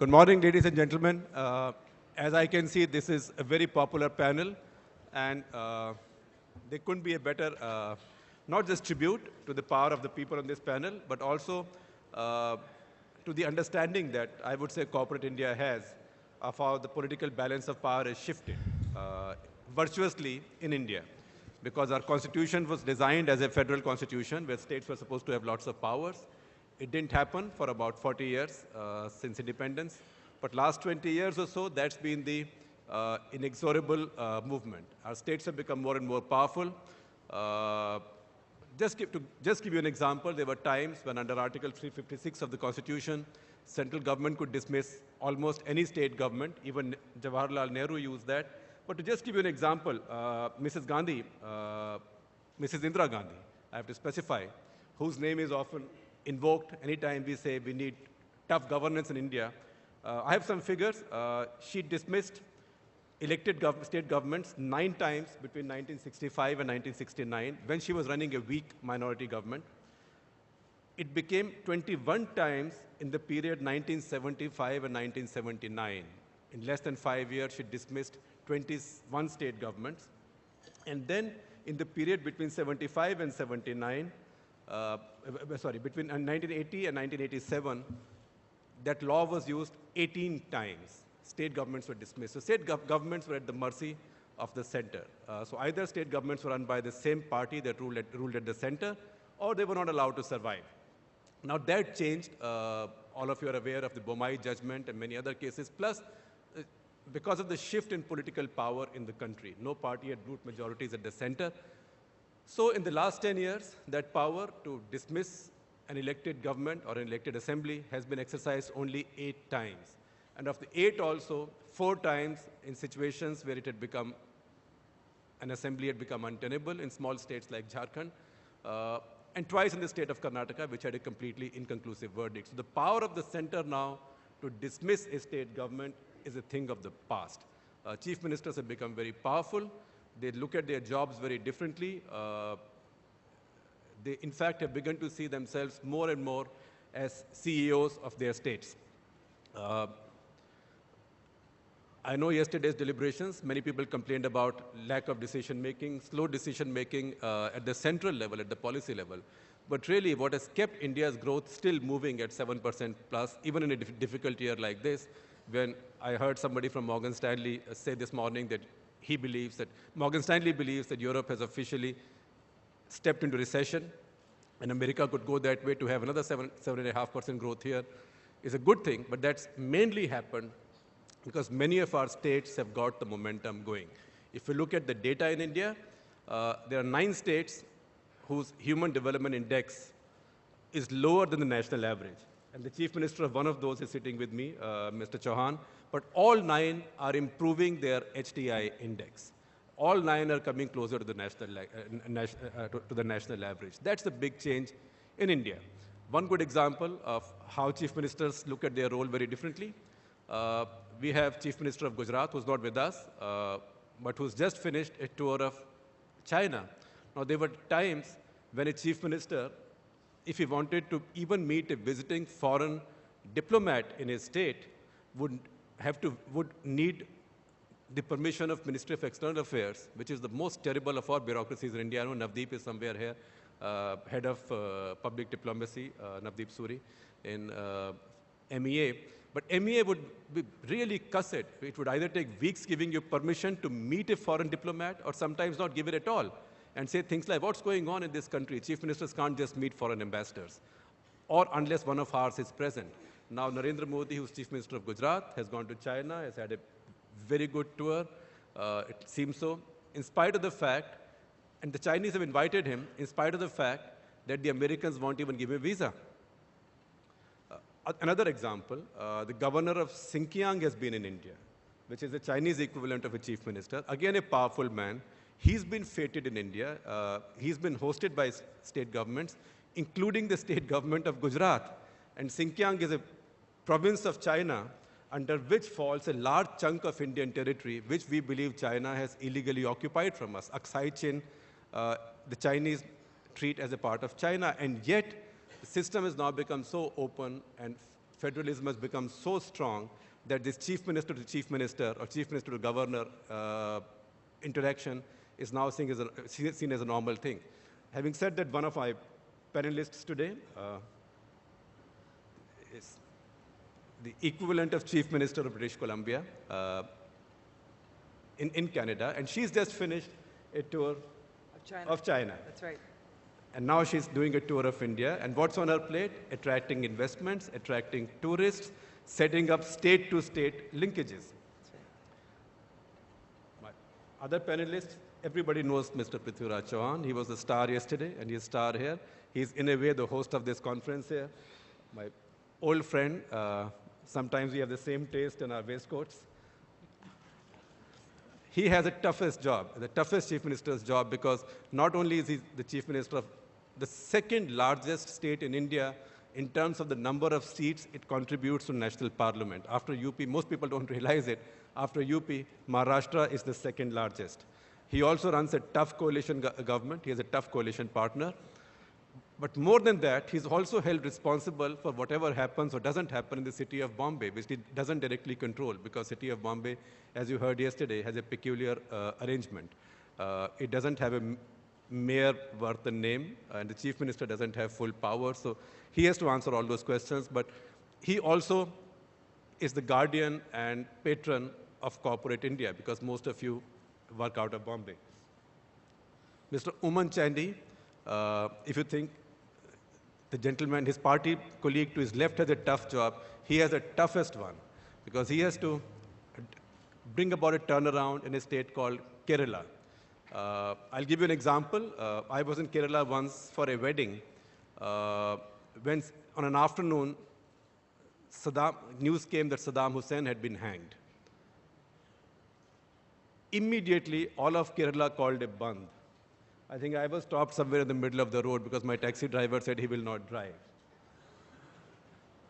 Good morning, ladies and gentlemen. Uh, as I can see, this is a very popular panel, and uh, there couldn't be a better, uh, not just tribute to the power of the people on this panel, but also uh, to the understanding that I would say corporate India has of how the political balance of power has shifted uh, virtuously in India. Because our constitution was designed as a federal constitution where states were supposed to have lots of powers. It didn't happen for about 40 years uh, since independence. But last 20 years or so, that's been the uh, inexorable uh, movement. Our states have become more and more powerful. Uh, just, give, to just give you an example, there were times when under Article 356 of the Constitution, central government could dismiss almost any state government. Even Jawaharlal Nehru used that. But to just give you an example, uh, Mrs. Gandhi, uh, Mrs. Indira Gandhi, I have to specify, whose name is often invoked anytime we say we need tough governance in India. Uh, I have some figures. Uh, she dismissed elected gov state governments nine times between 1965 and 1969 when she was running a weak minority government. It became 21 times in the period 1975 and 1979. In less than five years, she dismissed 21 state governments. And then in the period between 75 and 79, uh, sorry, between 1980 and 1987, that law was used 18 times. State governments were dismissed. So state gov governments were at the mercy of the center. Uh, so either state governments were run by the same party that ruled at, ruled at the center, or they were not allowed to survive. Now that changed. Uh, all of you are aware of the Bommai judgment and many other cases. Plus, uh, because of the shift in political power in the country, no party had root majorities at the center. So in the last 10 years, that power to dismiss an elected government or an elected assembly has been exercised only eight times. And of the eight also, four times in situations where it had become, an assembly had become untenable in small states like Jharkhand, uh, and twice in the state of Karnataka, which had a completely inconclusive verdict. So the power of the center now to dismiss a state government is a thing of the past. Uh, chief ministers have become very powerful. They look at their jobs very differently. Uh, they, in fact, have begun to see themselves more and more as CEOs of their states. Uh, I know yesterday's deliberations, many people complained about lack of decision making, slow decision making uh, at the central level, at the policy level. But really, what has kept India's growth still moving at 7% plus, even in a difficult year like this, when I heard somebody from Morgan Stanley say this morning that he believes that, Morgan Stanley believes that Europe has officially stepped into recession, and America could go that way to have another 7, 7.5% growth here, is a good thing, but that's mainly happened because many of our states have got the momentum going. If you look at the data in India, uh, there are nine states whose human development index is lower than the national average. And the chief minister of one of those is sitting with me, uh, Mr. Chauhan. But all nine are improving their HDI index. All nine are coming closer to the national, uh, uh, to, the national average. That's the big change in India. One good example of how chief ministers look at their role very differently. Uh, we have Chief Minister of Gujarat, who's not with us, uh, but who's just finished a tour of China. Now, there were times when a Chief Minister, if he wanted to even meet a visiting foreign diplomat in his state, would have to, would need the permission of Ministry of External Affairs, which is the most terrible of all bureaucracies in India. I know Navdeep is somewhere here, uh, head of uh, public diplomacy, uh, Navdeep Suri, in uh, MEA. But MEA would be really cuss it. It would either take weeks giving you permission to meet a foreign diplomat or sometimes not give it at all and say things like, what's going on in this country? Chief ministers can't just meet foreign ambassadors or unless one of ours is present. Now, Narendra Modi, who's chief minister of Gujarat, has gone to China, has had a very good tour. Uh, it seems so. In spite of the fact, and the Chinese have invited him, in spite of the fact that the Americans won't even give him a visa. Another example, uh, the governor of Xinjiang has been in India, which is the Chinese equivalent of a chief minister. Again, a powerful man. He's been feted in India. Uh, he's been hosted by state governments, including the state government of Gujarat. And Xinjiang is a province of China under which falls a large chunk of Indian territory, which we believe China has illegally occupied from us. Aksai Chin, uh, the Chinese treat as a part of China, and yet the system has now become so open and federalism has become so strong that this chief minister to chief minister or chief minister to governor uh, interaction is now seen as, a, seen as a normal thing. Having said that, one of my panelists today uh, is the equivalent of chief minister of British Columbia uh, in, in Canada, and she's just finished a tour Of China. of China. That's right. And now she's doing a tour of India. And what's on her plate? Attracting investments, attracting tourists, setting up state to state linkages. Right. My other panelists, everybody knows Mr. Prithviraj Chavan. He was a star yesterday, and he's a star here. He's, in a way, the host of this conference here. My old friend. Uh, sometimes we have the same taste in our waistcoats. He has the toughest job, the toughest chief minister's job, because not only is he the chief minister of the second largest state in India in terms of the number of seats it contributes to national parliament. After UP, most people don't realize it. After UP, Maharashtra is the second largest. He also runs a tough coalition go government. He has a tough coalition partner. But more than that, he's also held responsible for whatever happens or doesn't happen in the city of Bombay, which he doesn't directly control because city of Bombay, as you heard yesterday, has a peculiar uh, arrangement. Uh, it doesn't have a mayor worth the name, and the chief minister doesn't have full power, so he has to answer all those questions. But he also is the guardian and patron of corporate India because most of you work out of Bombay. Mr. Oommen Chandy, uh, if you think the gentleman, his party colleague to his left has a tough job, he has the toughest one because he has to bring about a turnaround in a state called Kerala. Uh, I'll give you an example. Uh, I was in Kerala once for a wedding. Uh, when on an afternoon, Saddam, news came that Saddam Hussein had been hanged. Immediately, all of Kerala called a bandh. I think I was stopped somewhere in the middle of the road because my taxi driver said he will not drive.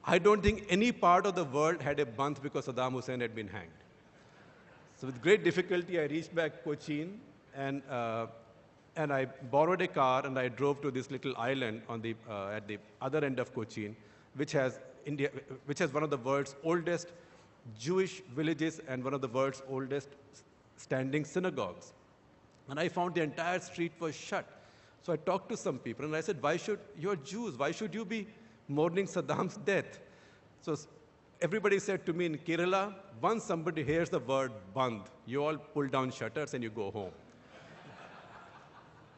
I don't think any part of the world had a bandh because Saddam Hussein had been hanged. So with great difficulty, I reached back Cochin and, uh, and I borrowed a car and I drove to this little island on the, uh, at the other end of Cochin, which has, India, which has one of the world's oldest Jewish villages and one of the world's oldest standing synagogues. And I found the entire street was shut. So I talked to some people and I said, why should, you're Jews, why should you be mourning Saddam's death? So everybody said to me in Kerala, once somebody hears the word bandh, you all pull down shutters and you go home.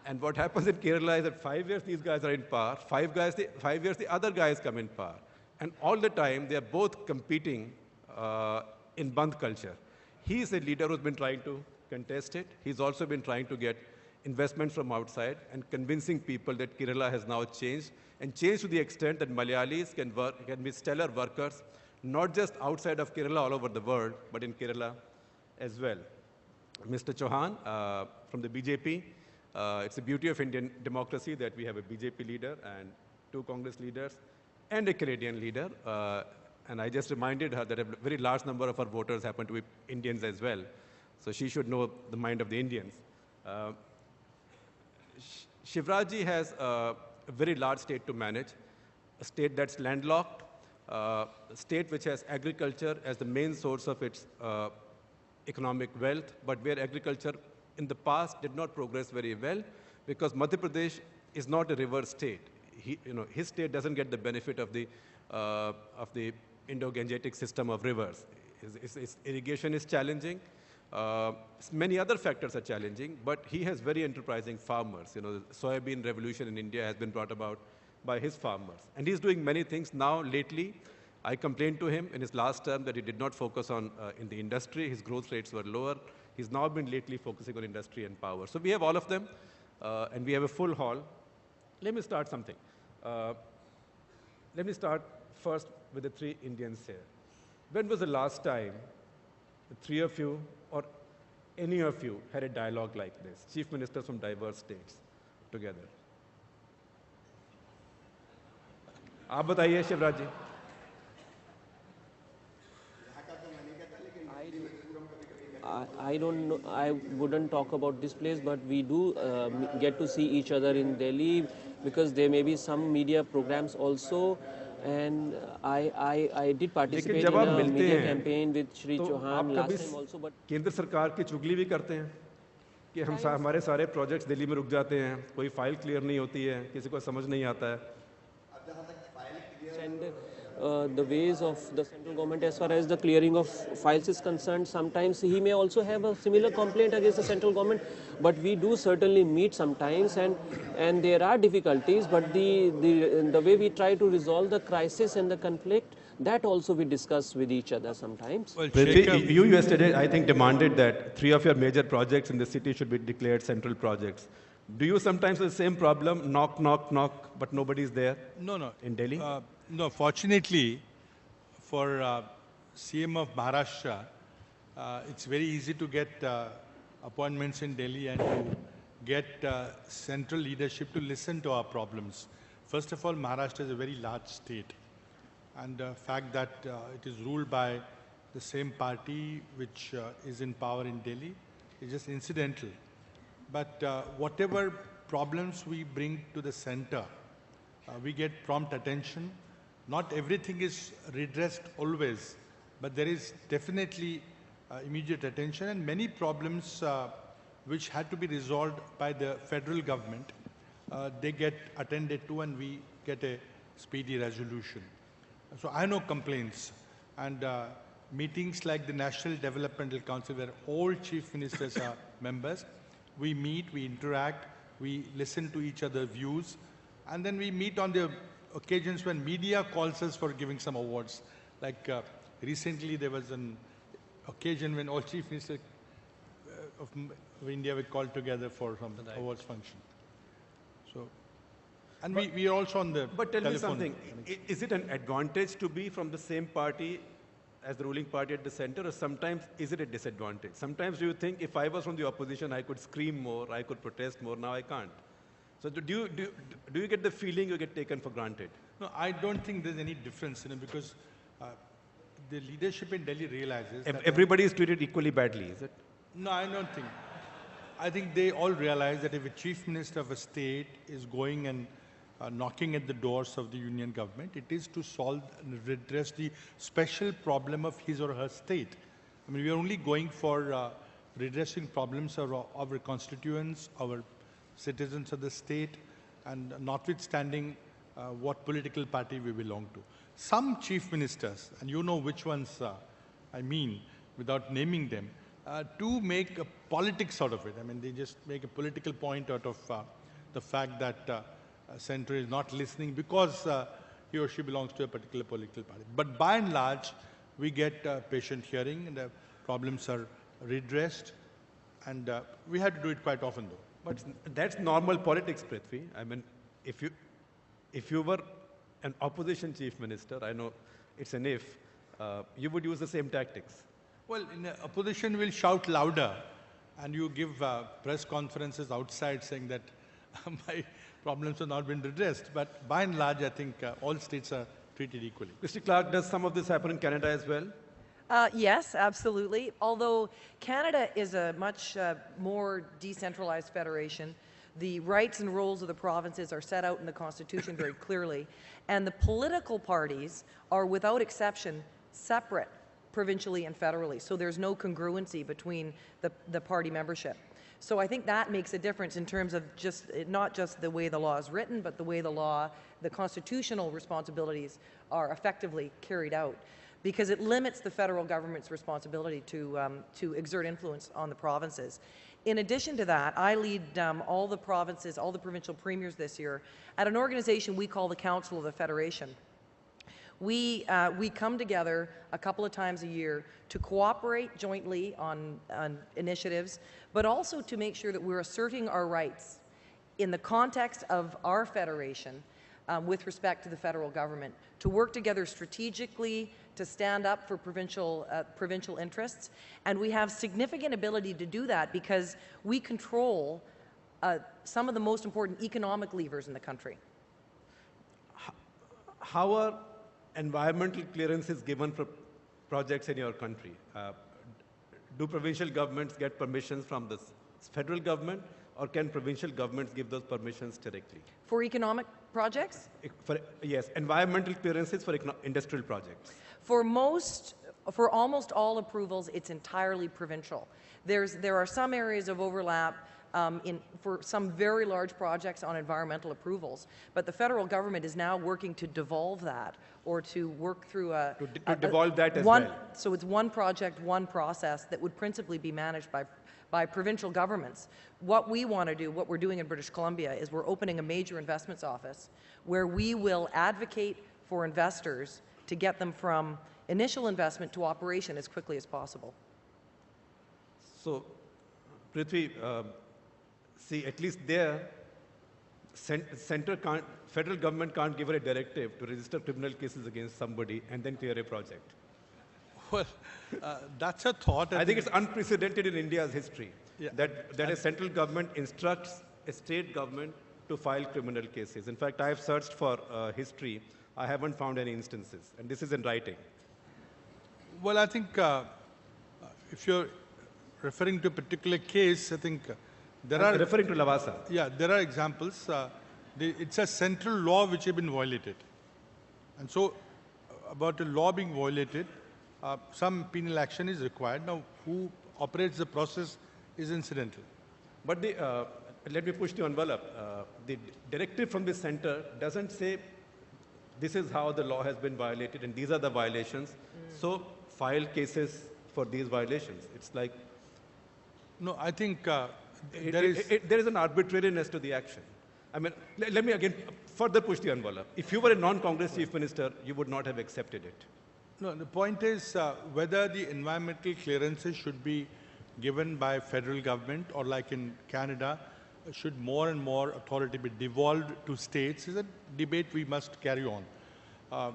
and what happens in Kerala is that five years these guys are in power, five, guys, the, five years the other guys come in power. And all the time they are both competing uh, in bandh culture. He is a leader who's been trying to contest it. He's also been trying to get investment from outside and convincing people that Kerala has now changed and changed to the extent that Malayalis can, work, can be stellar workers, not just outside of Kerala, all over the world, but in Kerala as well. Mr. Chauhan uh, from the BJP, uh, it's the beauty of Indian democracy that we have a BJP leader and two Congress leaders and a Canadian leader. Uh, and I just reminded her that a very large number of our voters happen to be Indians as well. So she should know the mind of the Indians. Uh, Shivraji has a very large state to manage, a state that's landlocked, uh, a state which has agriculture as the main source of its uh, economic wealth, but where agriculture in the past did not progress very well because Madhya Pradesh is not a river state. He, you know, his state doesn't get the benefit of the, uh, of the Indo-Gangetic system of rivers. His, his, his irrigation is challenging. Uh, many other factors are challenging, but he has very enterprising farmers. You know, the soybean revolution in India has been brought about by his farmers. And he's doing many things now lately. I complained to him in his last term that he did not focus on uh, in the industry. His growth rates were lower. He's now been lately focusing on industry and power. So we have all of them, uh, and we have a full hall. Let me start something. Uh, let me start first with the three Indians here. When was the last time the three of you or any of you had a dialogue like this, chief ministers from diverse states together? आप बताइए Shivraj ji I, I don't know, I wouldn't talk about this place, but we do uh, m- get to see each other in Delhi because there may be some media programs also And I, I, I did participate जब in आप a मिलते media हैं, campaign with Shri तो Chauhan last time also, but केंद्र सरकार की चुगली भी करते हैं कि हम सा, हमारे सारे प्रोजेक्ट्स दिल्ली में रुक जाते हैं कोई फ़ाइल क्लियर नहीं होती है किसी को समझ नहीं आता है uh, the ways of the central government as far as the clearing of files is concerned sometimes he may also have a similar complaint against the central government but we do certainly meet sometimes and and there are difficulties but the the the way we try to resolve the crisis and the conflict that also we discuss with each other sometimes Well, Prithvi, Shekhar, you yesterday, I think, demanded that three of your major projects in the city should be declared central projects. Do you sometimes have the same problem? Knock, knock, knock, but nobody's there no, no. in Delhi? Uh, no, fortunately, for uh, CM of Maharashtra, uh, it's very easy to get uh, appointments in Delhi and to get uh, central leadership to listen to our problems. First of all, Maharashtra is a very large state. And the fact that uh, it is ruled by the same party which uh, is in power in Delhi is just incidental. But uh, whatever problems we bring to the center, uh, we get prompt attention. Not everything is redressed always, but there is definitely uh, immediate attention and many problems uh, which had to be resolved by the federal government, uh, they get attended to and we get a speedy resolution. So I know complaints and uh, meetings like the National Developmental Council where all chief ministers are members. We meet, we interact, we listen to each other's views, and then we meet on the occasions when media calls us for giving some awards. Like uh, recently there was an occasion when all chief ministers uh, of of India were called together for some awards function. So, and we, we are also on the But tell me something. connection. Is it an advantage to be from the same party as the ruling party at the center, or sometimes is it a disadvantage? Sometimes do you think if I was from the opposition, I could scream more, I could protest more, now I can't? So do you, do, do you get the feeling you get taken for granted? No, I don't think there's any difference, you know, because uh, the leadership in Delhi realizes Ev- that Everybody is treated equally badly, is it? No, I don't think. I think they all realize that if a chief minister of a state is going and uh, knocking at the doors of the union government, it is to solve and redress the special problem of his or her state. I mean, we are only going for uh, redressing problems of our, of our constituents, our citizens of the state, and notwithstanding uh, what political party we belong to. Some chief ministers, and you know which ones uh, I mean, without naming them, uh, to make a politics out of it. I mean, they just make a political point out of uh, the fact that uh, uh, Centre is not listening because uh, he or she belongs to a particular political party. But by and large, we get uh, patient hearing and the problems are redressed. And we had to do it quite often, though. But that's normal politics, Prithvi. I mean, if you, if you were an opposition chief minister, I know it's an if, uh, you would use the same tactics. Well, opposition will shout louder, and you give uh, press conferences outside saying that my problems have not been redressed. But by and large, I think uh, all states are treated equally. Mr. Clark, does some of this happen in Canada as well? Uh, yes, absolutely. Although Canada is a much uh, more decentralized federation, the rights and roles of the provinces are set out in the Constitution very clearly, and the political parties are, without exception, separate provincially and federally. So there's no congruency between the, the party membership. So I think that makes a difference in terms of just not just the way the law is written, but the way the law, the constitutional responsibilities are effectively carried out because it limits the federal government's responsibility to, um, to exert influence on the provinces. In addition to that, I lead um, all the provinces, all the provincial premiers this year at an organization we call the Council of the Federation. We, uh, we come together a couple of times a year to cooperate jointly on, on initiatives, but also to make sure that we're asserting our rights in the context of our federation um, with respect to the federal government, to work together strategically, to stand up for provincial, uh, provincial interests. And we have significant ability to do that because we control uh, some of the most important economic levers in the country. How are environmental clearances given for projects in your country? Uh, do provincial governments get permissions from the federal government, or can provincial governments give those permissions directly? For economic projects, For, yes, environmental clearances for industrial projects. For most, for almost all approvals, it's entirely provincial. There's, there are some areas of overlap um, in, for some very large projects on environmental approvals, but the federal government is now working to devolve that or to work through a. To de- to a- a- devolve that as one- well. So it's one project, one process that would principally be managed by, by provincial governments. What we want to do, what we're doing in British Columbia, is we're opening a major investments office where we will advocate for investors to get them from initial investment to operation as quickly as possible. So, Prithvi, uh, see, at least there, cen- center can't, federal government can't give her a directive to register criminal cases against somebody and then clear a project. Well, uh, that's a thought. I think it's unprecedented in India's history Yeah. that, that a central government instructs a state government to file criminal cases. In fact, I have searched for uh, history. I haven't found any instances, and this is in writing. Well, I think uh, if you're referring to a particular case, I think uh, there I'm are referring to Lavasa. yeah there are examples. Uh, the, it's a central law which has been violated, and so uh, about a law being violated, uh, some penal action is required. Now, who operates the process is incidental. But the, uh, let me push the envelope. Uh, the directive from the center doesn't say this is how the law has been violated and these are the violations. So file cases for these violations. It's like No, I think uh, it- there it- is. it- there is an arbitrariness to the action. I mean, le- let me again further push the envelope. If you were a non-Congress chief minister, you would not have accepted it. No, the point is uh, whether the environmental clearances should be given by federal government or like in Canada, should more and more authority be devolved to states is a debate we must carry on. Uh,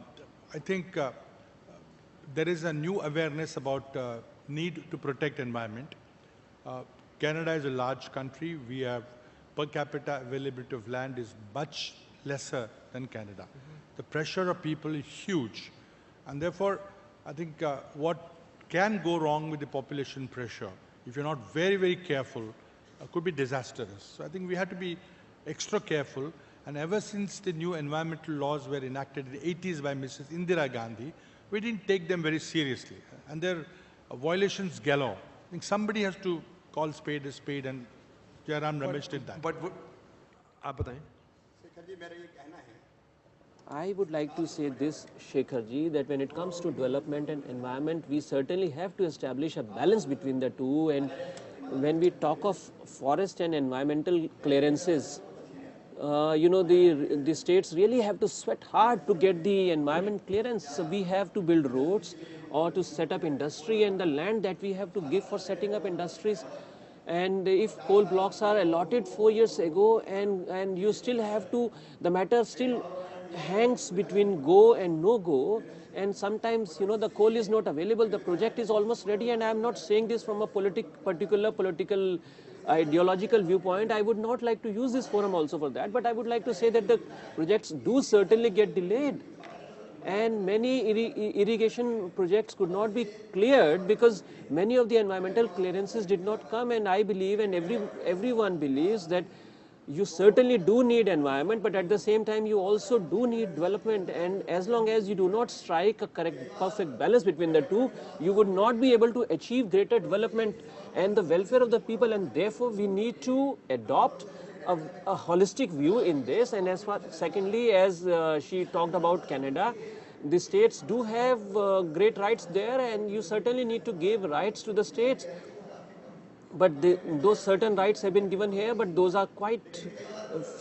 I think uh, there is a new awareness about uh, need to protect environment. Uh, Canada is a large country. We have per capita availability of land is much lesser than Canada. The pressure of people is huge. And therefore, I think uh, what can go wrong with the population pressure, if you're not very, very careful, uh, could be disastrous. So I think we have to be extra careful. And ever since the new environmental laws were enacted in the 80s by Mrs. Indira Gandhi, we didn't take them very seriously. And their uh, violations galore. I think somebody has to call spade a spade, and Jairam Ramesh did that. But would, आप बताएं I would like to say this, Shekharji, that when it comes to development and environment, we certainly have to establish a balance between the two. And when we talk of forest and environmental clearances, uh, you know, the, the states really have to sweat hard to get the environment clearance. So we have to build roads or to set up industry and the land that we have to give for setting up industries. And if coal blocks are allotted four years ago and, and you still have to, the matter still hangs between go and no go and sometimes you know the coal is not available the project is almost ready and i am not saying this from a politic particular political ideological viewpoint i would not like to use this forum also for that but i would like to say that the projects do certainly get delayed. And many irri- irrigation projects could not be cleared because many of the environmental clearances did not come. And i believe and every everyone believes that you certainly do need environment but at the same time you also do need development. And as long as you do not strike a correct perfect balance between the two you would not be able to achieve greater development and the welfare of the people. And therefore we need to adopt a, a holistic view in this. And as far secondly as uh, she talked about canada the states do have uh, great rights there. And you certainly need to give rights to the states but the, those certain rights have been given here but those are quite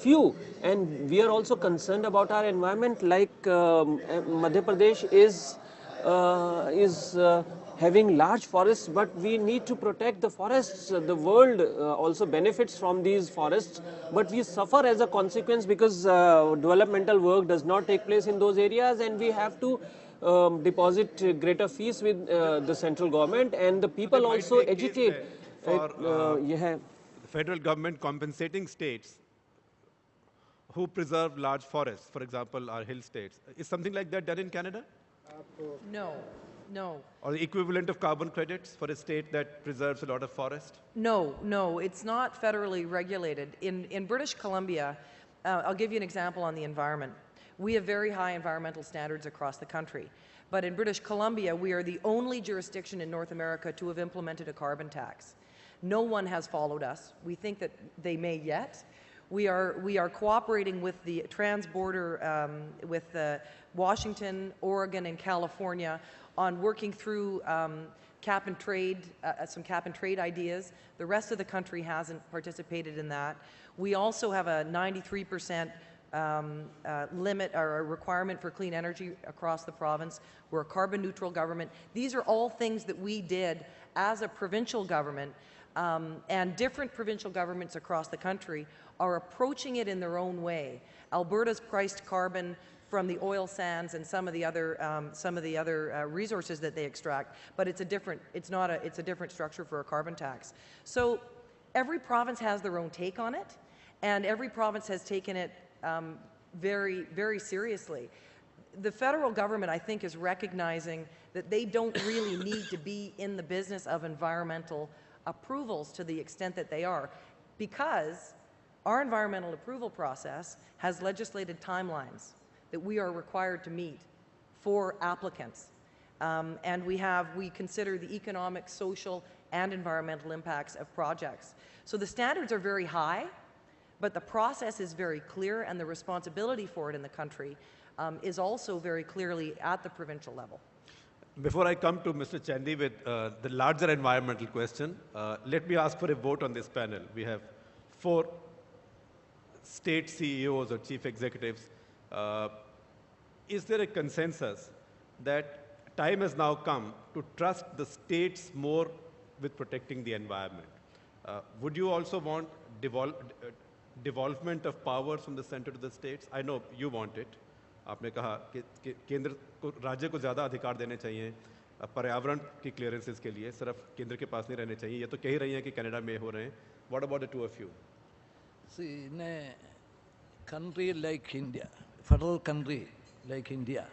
few. And we are also concerned about our environment like um, madhya pradesh is uh, is uh, having large forests but we need to protect the forests. The world uh, also benefits from these forests but we suffer as a consequence because uh, developmental work does not take place in those areas and we have to um, deposit greater fees with uh, the central government and the people also agitate there for, uh, uh, the federal government compensating states who preserve large forests, for example, our hill states. Is something like that done in Canada? No. No, Or the equivalent of carbon credits for a state that preserves a lot of forest? No, no, it's not federally regulated. In, in British Columbia, uh, I'll give you an example on the environment. We have very high environmental standards across the country. But in British Columbia, we are the only jurisdiction in North America to have implemented a carbon tax. No one has followed us. We think that they may yet. We are, we are cooperating with the trans-border, um, with uh, Washington, Oregon, and California on working through um, cap and trade, uh, some cap and trade ideas. The rest of the country hasn't participated in that. We also have a 93% um, uh, limit or a requirement for clean energy across the province. We're a carbon neutral government. These are all things that we did as a provincial government um, and different provincial governments across the country are approaching it in their own way. Alberta's priced carbon from the oil sands and some of the other um, some of the other uh, resources that they extract, but it's a different it's not a it's a different structure for a carbon tax. So every province has their own take on it, and every province has taken it um, very very seriously. The federal government, I think, is recognizing that they don't really need to be in the business of environmental approvals to the extent that they are, because our environmental approval process has legislated timelines that we are required to meet for applicants. Um, and we have, we consider the economic, social, and environmental impacts of projects. So the standards are very high, but the process is very clear, and the responsibility for it in the country um, is also very clearly at the provincial level. Before I come to Mr. Chandy with uh, the larger environmental question, uh, let me ask for a vote on this panel. We have four state CEOs or chief executives. Uh, is there a consensus that time has now come to trust the states more with protecting the environment? Uh, would you also want devol- uh, devolvement of powers from the center to the states? I know you want it. आपने कहा कि, कि केंद्र को राज्य को ज़्यादा अधिकार देने चाहिए पर्यावरण की क्लियरेंसेस के लिए सिर्फ़ केंद्र के पास नहीं रहने चाहिए। ये तो कह ही रही हैं कि कनाडा में हो रहे हैं। What about to of you see ने country like India federal country like India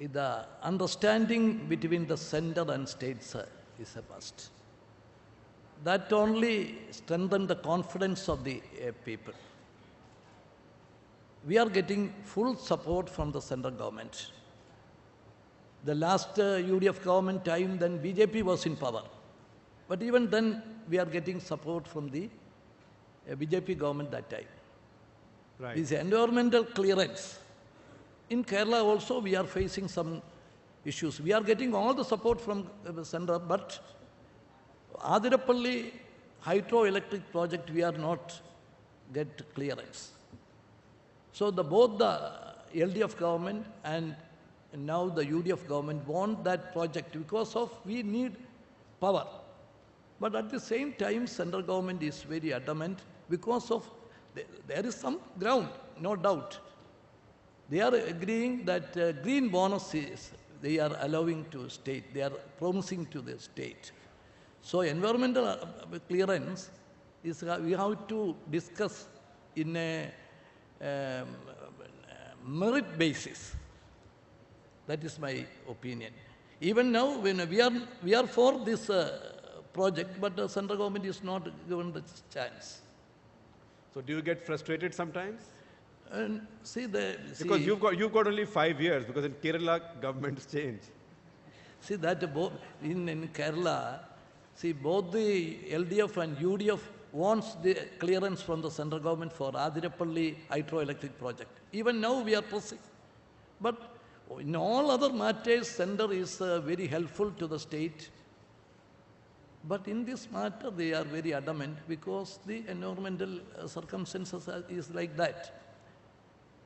it understanding between the centre and states is a must that only strengthen the confidence of the people We are getting full support from the central government. The last uh, UDF government time, then BJP was in power. But even then, we are getting support from the uh, BJP government that time. Right. This environmental clearance. In Kerala also, we are facing some issues. We are getting all the support from uh, the center, but Athirappilly hydroelectric project, we are not get clearance. So the, both the LDF government and now the UDF government want that project because of we need power. But at the same time, central government is very adamant because of th- there is some ground, no doubt. They are agreeing that uh, green bonuses they are allowing to state, they are promising to the state. So environmental uh, clearance is uh, we have to discuss in a um, merit basis. That is my opinion. Even now, when we are, we are for this uh, project, but the central government is not given the chance. So do you get frustrated sometimes? And see the Because you've got, you've got only five years because in Kerala, governments change. see that both in, in Kerala, see both the LDF and UDF wants the clearance from the central government for Athirappilly hydroelectric project. Even now we are pressing. But in all other matters, center is uh, very helpful to the state. But in this matter, they are very adamant because the environmental uh, circumstances are, is like that.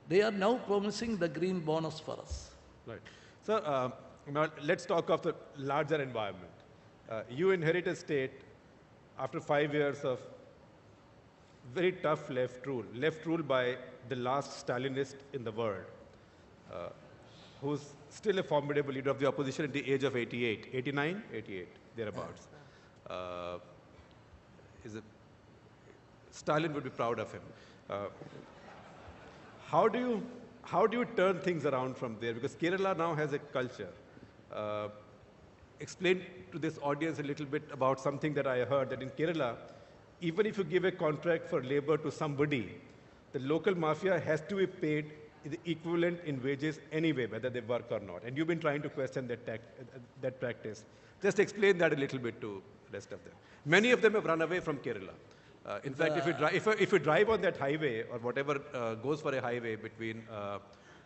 They are now promising the green bonus for us. Right. So uh, now let's talk of the larger environment. Uh, you inherit a state after five years of very tough left rule, left rule by the last Stalinist in the world, uh, who's still a formidable leader of the opposition at the age of 88, 89, 88, thereabouts. Uh, is it, Stalin would be proud of him. Uh, how do you how do you turn things around from there? Because Kerala now has a culture uh, explain to this audience a little bit about something that I heard that in Kerala, even if you give a contract for labor to somebody, the local mafia has to be paid the equivalent in wages anyway, whether they work or not. And you've been trying to question that, that practice. Just explain that a little bit to the rest of them. Many of them have run away from Kerala. Uh, in fact, if you, if, if you drive on that highway or whatever uh, goes for a highway between, uh,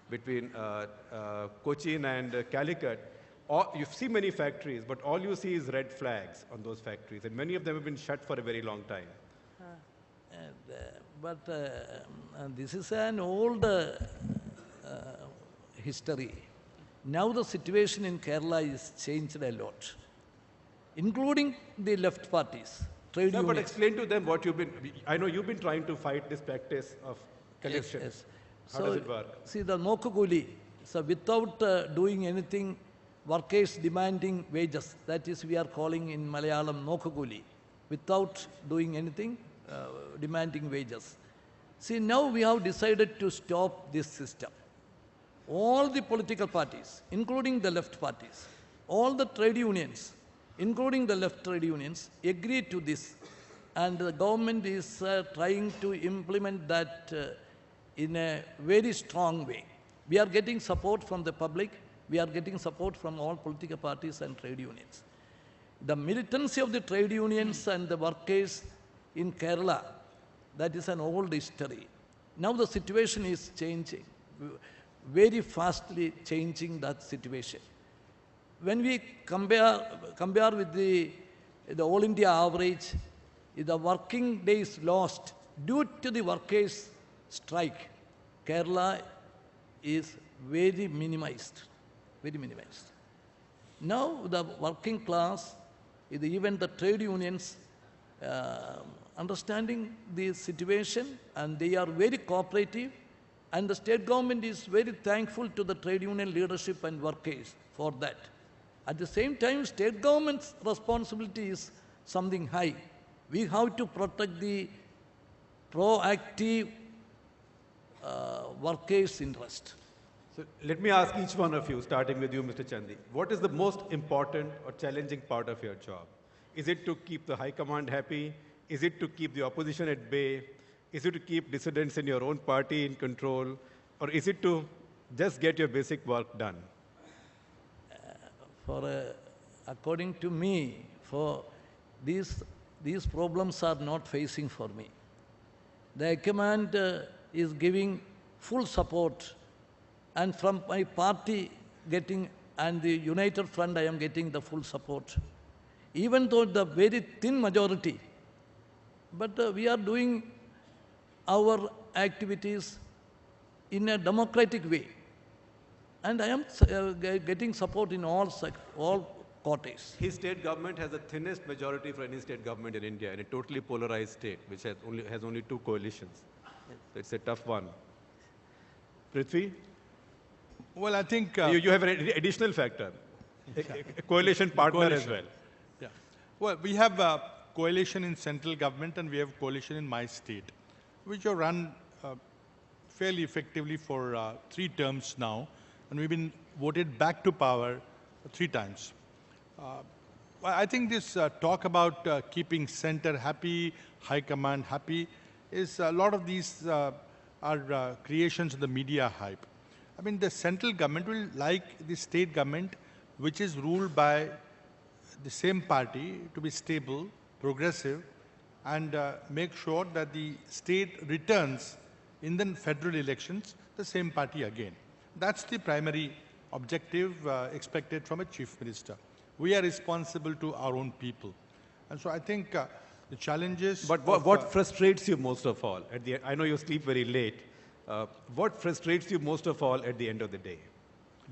between uh, uh, Cochin and Calicut, all, you see many factories, but all you see is red flags on those factories. And many of them have been shut for a very long time. And, uh, but uh, um, this is an old uh, uh, history. Now the situation in Kerala is changed a lot, including the left parties, trade Yeah, but explain to them what you've been. I know you've been trying to fight this practice of collection. Yes, How so, does it work? See, the Nokkukooli, so without uh, doing anything, workers demanding wages, that is we are calling in Malayalam Nokkukooli, without doing anything, uh, demanding wages. See, now we have decided to stop this system. All the political parties, including the left parties, all the trade unions, including the left trade unions, agree to this. And the government is uh, trying to implement that uh, in a very strong way. We are getting support from the public, we are getting support from all political parties and trade unions. The militancy of the trade unions and the workers in Kerala, that is an old history. Now the situation is changing, very fastly changing that situation. When we compare, compare with the, the all India average, the working days lost due to the workers' strike, Kerala is very minimized, very minimized. Now the working class, even the trade unions, uh, understanding the situation and they are very cooperative and the state government is very thankful to the trade union leadership and workers for that. At the same time, state government's responsibility is something high. We have to protect the proactive uh, workers' interest. So let me ask each one of you, starting with you, Mr. Chandy. What is the most important or challenging part of your job? Is it to keep the high command happy? Is it to keep the opposition at bay? Is it to keep dissidents in your own party in control? Or is it to just get your basic work done? for uh, according to me for these these problems are not facing for me the command uh, is giving full support and from my party getting and the united front i am getting the full support even though the very thin majority but uh, we are doing our activities in a democratic way and I am uh, getting support in all, all quarters. His state government has the thinnest majority for any state government in India in a totally polarized state, which has only, has only two coalitions. So it's a tough one. Prithvi, Well, I think. uh, you, you have an ad- additional factor, a, a- coalition partner as well. Yeah. Well, we have a coalition in central government and we have coalition in my state, which have run uh, fairly effectively for uh, three terms now, and we've been voted back to power three times. Uh, I think this uh, talk about uh, keeping center happy, high command happy, is a lot of these uh, are uh, creations of the media hype. I mean, the central government will like the state government, which is ruled by the same party to be stable, progressive, and uh, make sure that the state returns in the federal elections the same party again. That's the primary objective uh, expected from a chief minister. We are responsible to our own people. And so I think uh, the challenges. But what, of, what uh, frustrates you most of all? At the, I know you sleep very late. Uh, what frustrates you most of all at the end of the day?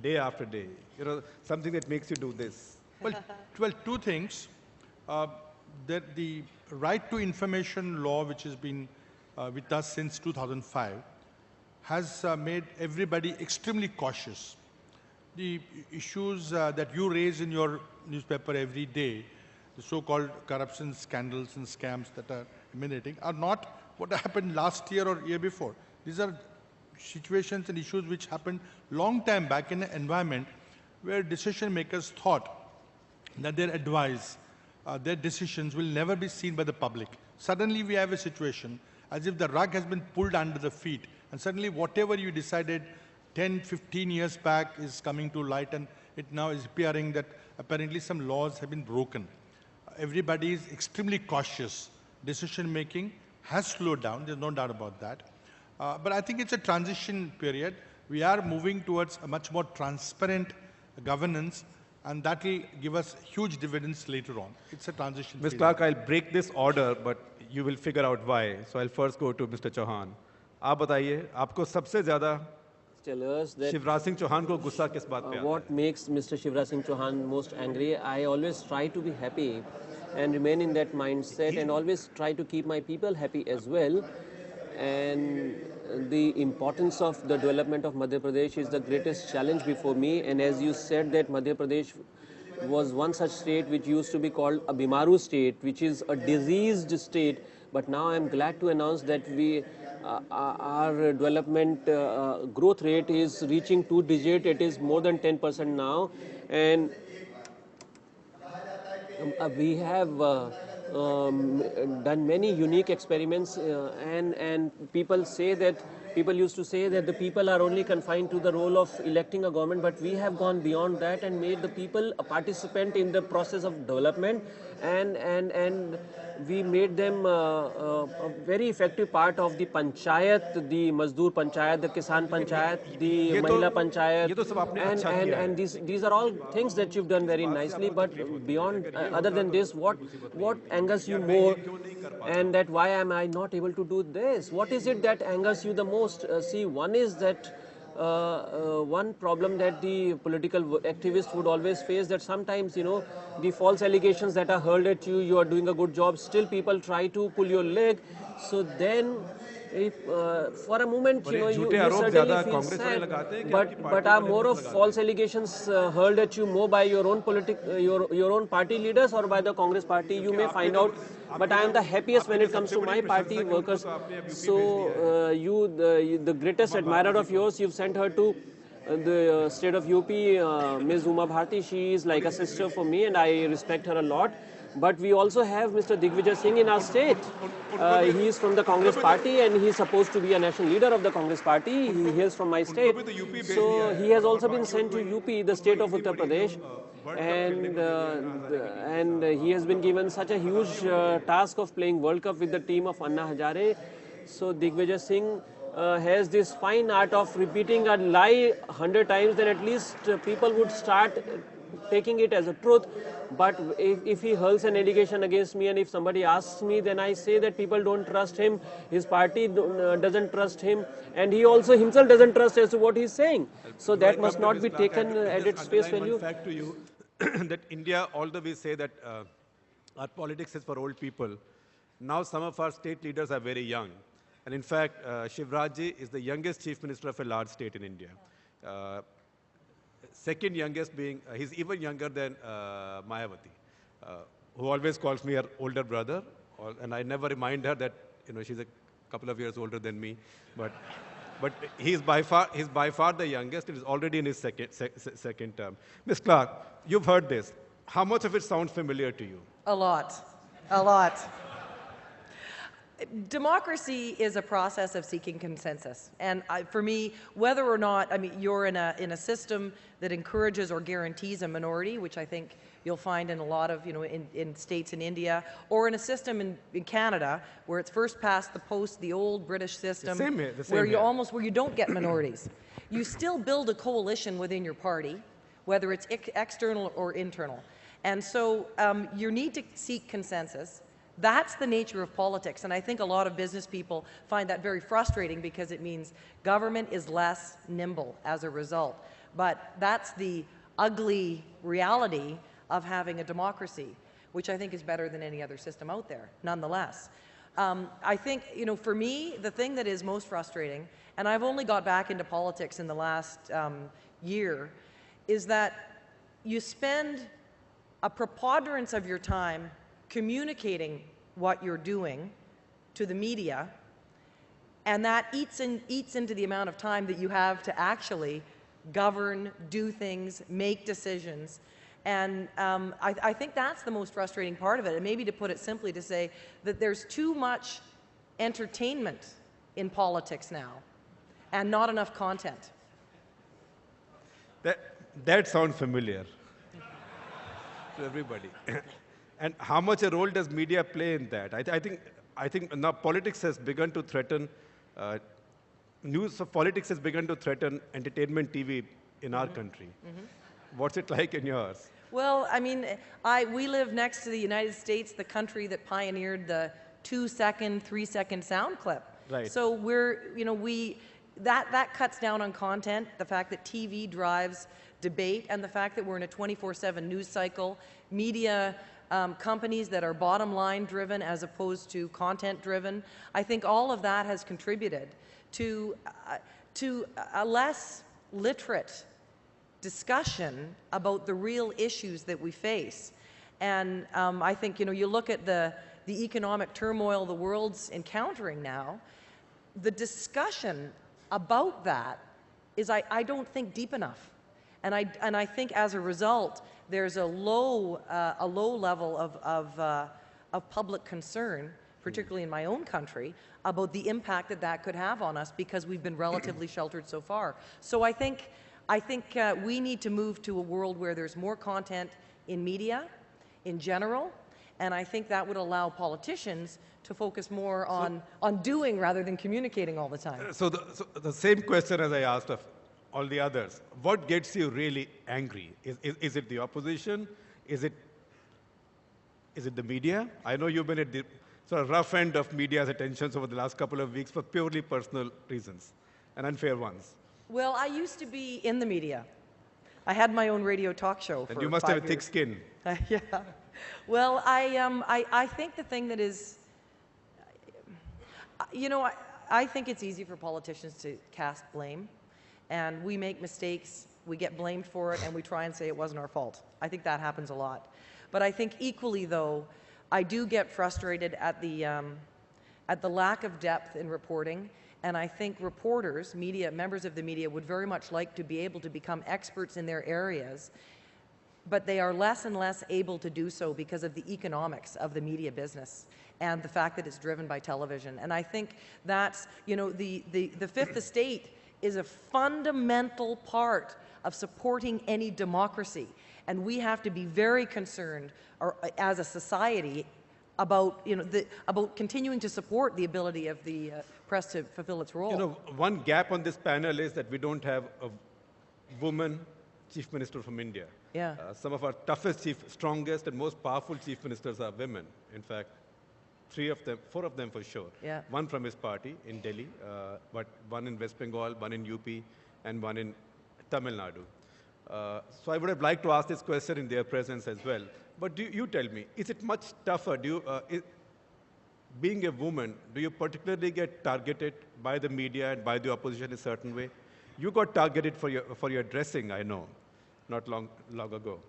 Day after day. You know, something that makes you do this. Well, well, two things. Uh, that the right to information law, which has been uh, with us since 2005, has uh, made everybody extremely cautious. The issues uh, that you raise in your newspaper every day, the so-called corruption scandals and scams that are emanating, are not what happened last year or year before. These are situations and issues which happened long time back in an environment where decision makers thought that their advice, uh, their decisions will never be seen by the public. Suddenly we have a situation as if the rug has been pulled under the feet and suddenly whatever you decided 10, 15 years back is coming to light and it now is appearing that apparently some laws have been broken. Everybody is extremely cautious. Decision making has slowed down, there's no doubt about that. Uh, but I think it's a transition period. We are moving towards a much more transparent governance and that will give us huge dividends later on. It's a transition Ms. period. Clark, I'll break this order, but you will figure out why. So I'll first go to Mr. Chauhan. आप बताइए आपको सबसे ज्यादा Tell us that Shivraj Singh Chauhan को गुस्सा किस बात पे Uh, आता है what makes Mr. Shivraj Singh Chauhan most angry? I always try to be happy and remain in that mindset and always try to keep my people happy as well. And the importance of the development of Madhya Pradesh is the greatest challenge before me. And as you said that Madhya Pradesh was one such state which used to be called a Bimaru state, which is a diseased state. But now I'm glad to announce that we, uh, our development uh, uh, growth rate is reaching two digit. It is more than 10% now. And um, uh, we have uh, um, done many unique experiments uh, and and people say that people used to say that the people are only confined to the role of electing a government but we have gone beyond that and made the people a participant in the process of development and and and we made them uh, uh, a very effective part of the panchayat, the Mazdoor panchayat, the Kisan panchayat, the Mahila panchayat, and and and these these are all things that you've done very nicely. But beyond uh, other than this, what what angers you more, and that why am I not able to do this? What is it that angers you the most? see, one is that uh, uh, one problem that the political w- activist would always face that sometimes you know the false allegations that are hurled at you you are doing a good job still people try to pull your leg. So then if uh, for a moment uh, you know you, you certainly feel sad, but but are more of false allegations uh, hurled at you more by your own politic uh, your your own party leaders or by the Congress party you may find out. But I am the happiest when it comes to my party workers. So uh, you the, the greatest admirer of yours, you've sent her to uh, the state of UP, Ms. Uma Bharti. She is like a sister for me, and I respect her a lot but we also have Mr. Digvijay Singh in our state. Uh, he is from the Congress party and he is supposed to be a national leader of the Congress party. He hails from my state. So he has also been sent to UP, the state of Uttar Pradesh. And, uh, the- and he has been given such a huge uh, task of playing World Cup with the team of Anna Hazare. So Digvijay Singh uh, has this fine art of repeating a lie hundred times, then at least uh, people would start uh, taking it as a truth. But if, if he hurls an allegation against me and if somebody asks me, then I say that people don't trust him, his party uh, doesn't trust him, and he also himself doesn't trust as to what he's saying. So that must not be taken uh, at its face value. Fact to you that India, although we say that uh, our politics is for old people, now some of our state leaders are very young. And in fact, uh, Shivraj ji is the youngest chief minister of a large state in India. Uh, second youngest being, uh, he's even younger than uh, Mayawati, uh, who always calls me her older brother. And I never remind her that, you know, she's a couple of years older than me. But, but he's, by far, he's by far the youngest. Is already in his second, sec, se- second term. Ms. Clark, you've heard this. How much of it sounds familiar to you? A lot. A lot. Democracy is a process of seeking consensus. And I, for me, whether or not, I mean, you're in a, in a system that encourages or guarantees a minority, which I think you'll find in a lot of, you know, in, in states in India, or in a system in, in Canada where it's first past the post, the old British system, same where you almost, where you don't get minorities. you still build a coalition within your party, whether it's ex- external or internal. And so um, you need to seek consensus. That's the nature of politics. And I think a lot of business people find that very frustrating because it means government is less nimble as a result. But that's the ugly reality of having a democracy, which I think is better than any other system out there, nonetheless. Um, I think, you know, for me, the thing that is most frustrating, and I've only got back into politics in the last um, year, is that you spend a preponderance of your time communicating what you're doing to the media, and that eats, in, eats into the amount of time that you have to actually govern, do things, make decisions. And um, I, I think that's the most frustrating part of it. And maybe to put it simply, to say that there's too much entertainment in politics now and not enough content. That, that sounds familiar to everybody. And how much a role does media play in that? I, th- I think, I think now politics has begun to threaten, uh, news of politics has begun to threaten entertainment TV in our country. What's it like in yours? Well, I mean, I, we live next to the United States, the country that pioneered the two second, three second sound clip. Right. So we're, you know, we, that, that cuts down on content, the fact that TV drives debate, and the fact that we're in a 24 7 news cycle, media um, companies that are bottom line driven as opposed to content driven. I think all of that has contributed to, uh, to a less literate discussion about the real issues that we face. And um, I think, you know, you look at the, the economic turmoil the world's encountering now, the discussion about that is, I, I don't think, deep enough. And I, and I think as a result, there's a low, uh, a low level of, of, uh, of public concern, particularly in my own country, about the impact that that could have on us because we've been relatively sheltered so far. So I think, I think uh, we need to move to a world where there's more content in media in general, and I think that would allow politicians to focus more on, on doing rather than communicating all the time. So the, so the same question as I asked of all the others. What gets you really angry? Is, is, is it the opposition? Is it, is it the media? I know you've been at the sort of rough end of media's attentions over the last couple of weeks for purely personal reasons and unfair ones. Well, I used to be in the media. I had my own radio talk show And you must have a five thick years. skin. yeah. Well, I, um, I, I think the thing that is, you know, I, I think it's easy for politicians to cast blame, and we make mistakes, we get blamed for it, and we try and say it wasn't our fault. I think that happens a lot. But I think equally, though, I do get frustrated at the, um, at the lack of depth in reporting. And I think reporters, media, members of the media would very much like to be able to become experts in their areas, but they are less and less able to do so because of the economics of the media business and the fact that it's driven by television. And I think that's, you know, the, the, the fifth estate is a fundamental part of supporting any democracy. And we have to be very concerned or, as a society about, you know, the, about continuing to support the ability of the uh, press to fulfill its role. You know, one gap on this panel is that we don't have a woman chief minister from India. Yeah. Uh, some of our toughest chief, strongest and most powerful chief ministers are women. In fact, three of them, four of them for sure. Yeah. One from his party in Delhi, uh, but one in West Bengal, one in UP, and one in Tamil Nadu. Uh, so I would have liked to ask this question in their presence as well. But do you tell me, is it much tougher? Do you, uh, i being a woman, do you particularly get targeted by the media and by the opposition in a certain way? You got targeted for your, for your dressing, I know, not long, long ago.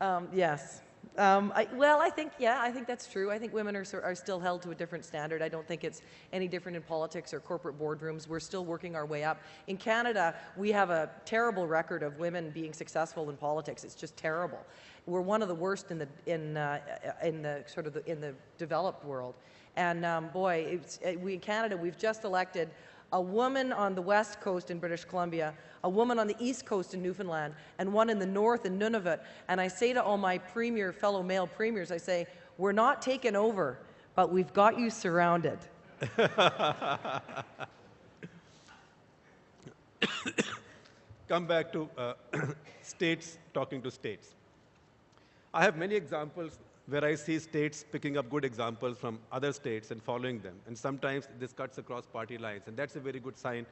Um, yes. Um, I, well, I think, yeah, I think that's true. I think women are, are still held to a different standard. I don't think it's any different in politics or corporate boardrooms. We're still working our way up. In Canada, we have a terrible record of women being successful in politics. It's just terrible. We're one of the worst in the, in, uh, in the sort of the, in the developed world. And um, boy, it's, uh, we in Canada, we've just elected a woman on the west coast in British Columbia, a woman on the east coast in Newfoundland, and one in the north in Nunavut. And I say to all my premier, fellow male premiers, I say, we're not taken over, but we've got you surrounded. Come back to uh, states talking to states. I have many examples where I see states picking up good examples from other states and following them. And sometimes this cuts across party lines, and that's a very good sign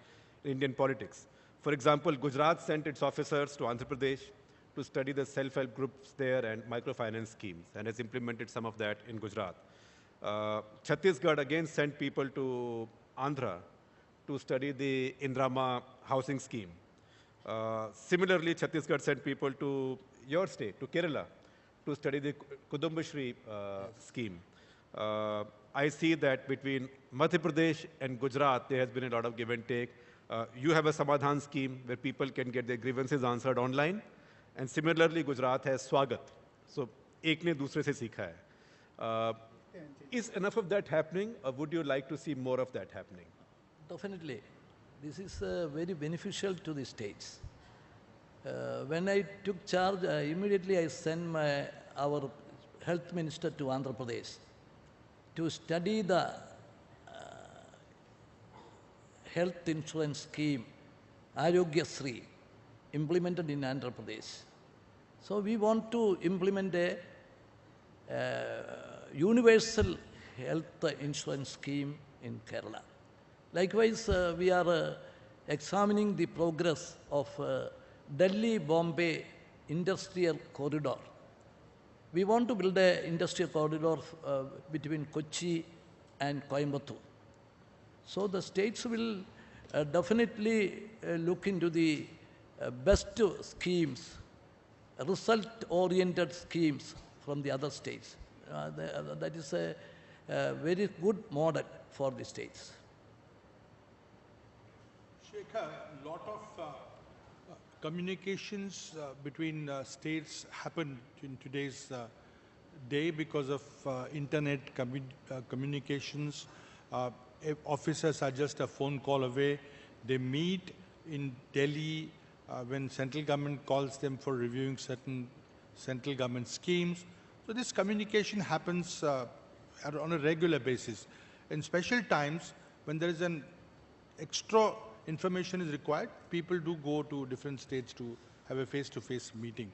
in Indian politics. For example, Gujarat sent its officers to Andhra Pradesh to study the self-help groups there and microfinance schemes, and has implemented some of that in Gujarat. Uh, Chhattisgarh again sent people to Andhra to study the Indiramma housing scheme. Uh, similarly, Chhattisgarh sent people to your state, to Kerala, to study the Kudumbashree uh, scheme. Uh, I see that between Madhya Pradesh and Gujarat, there has been a lot of give and take. Uh, you have a Samadhan scheme where people can get their grievances answered online. And similarly, Gujarat has Swagat. So, ek ne dusre se sikha hai. Uh, is enough of that happening, or would you like to see more of that happening? Definitely. This is uh, very beneficial to the states. Uh, when I took charge, uh, immediately I sent my, our health minister to Andhra Pradesh to study the uh, health insurance scheme, Arogya Sri, implemented in Andhra Pradesh. So we want to implement a uh, universal health insurance scheme in Kerala. Likewise, uh, we are uh, examining the progress of uh, Delhi-Bombay industrial corridor. We want to build an industrial corridor uh, between Kochi and Coimbatore. So the states will uh, definitely uh, look into the best schemes, result-oriented schemes from the other states. That is a, very good model for the states. Shekhar, lot of communications uh, between uh, states happen in today's uh, day because of uh, internet commu- uh, communications. Uh, officers are just a phone call away. They meet in Delhi when central government calls them for reviewing certain central government schemes. So this communication happens on a regular basis. In special times, when there is an extra information is required, people do go to different states to have a face-to-face meeting.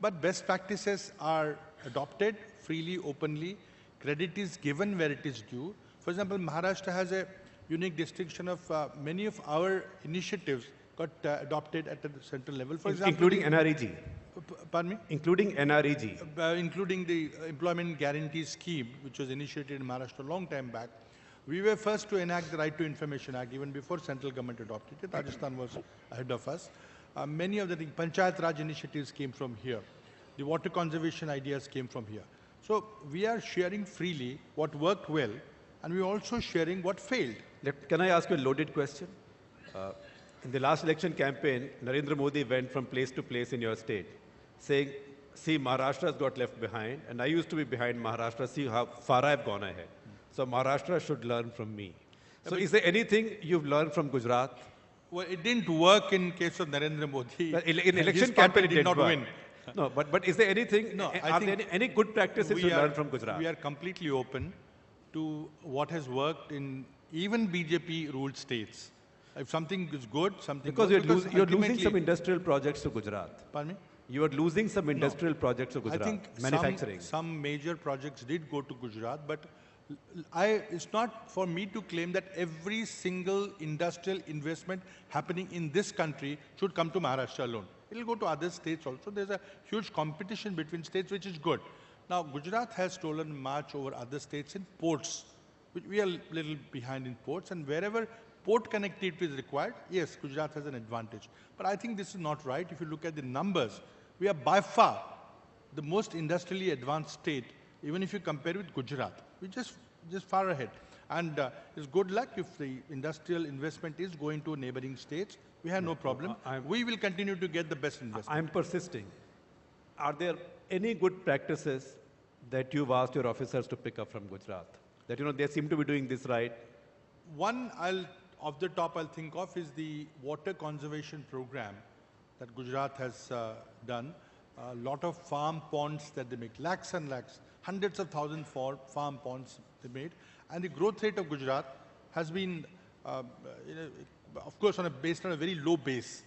But best practices are adopted freely, openly. Credit is given where it is due. For example, Maharashtra has a unique distinction of uh, many of our initiatives got uh, adopted at the central level. For example, including NREG. Pardon me? Including NREG. uh, including the uh, employment guarantee scheme, which was initiated in Maharashtra a long time back. We were first to enact the Right to Information Act even before central government adopted it. Rajasthan was ahead of us. Uh, many of the Panchayat Raj initiatives came from here. The water conservation ideas came from here. So we are sharing freely what worked well, and we're also sharing what failed. Let, can I ask you a loaded question? Uh, in the last election campaign, Narendra Modi went from place to place in your state, saying, see, Maharashtra has got left behind, and I used to be behind Maharashtra, see how far I've gone ahead. So Maharashtra should learn from me. So is there anything you've learned from Gujarat? Well, it didn't work in case of Narendra Modi. Well, in, in election campaign, it did not work. win. No, but, but is there anything, No, a- I are there think any, any good practices you learned from Gujarat? We are completely open to what has worked in even BJP ruled states. If something is good, something because you're, losing, you're losing some industrial projects to Gujarat. Pardon me? You are losing some industrial projects to Gujarat. I think manufacturing. Some, some major projects did go to Gujarat, but I, it's not for me to claim that every single industrial investment happening in this country should come to Maharashtra alone. It'll go to other states also. There's a huge competition between states, which is good. Now, Gujarat has stolen much over other states in ports, which we are a little behind in ports, and wherever port connectivity is required, yes, Gujarat has an advantage. But I think this is not right. If you look at the numbers, we are by far the most industrially advanced state, even if you compare with Gujarat. We're just, just far ahead. And uh, it's good luck if the industrial investment is going to neighboring states. We have no problem. I'm- we will continue to get the best investment. I'm persisting. Are there any good practices that you've asked your officers to pick up from Gujarat? That, you know, they seem to be doing this right. One I'll, off the top I'll think of is the water conservation program that Gujarat has uh, done. A lot of farm ponds that they make, lakhs and lakhs, hundreds of thousands for farm ponds they made. And the growth rate of Gujarat has been, know, of course, on a, based on a very low base.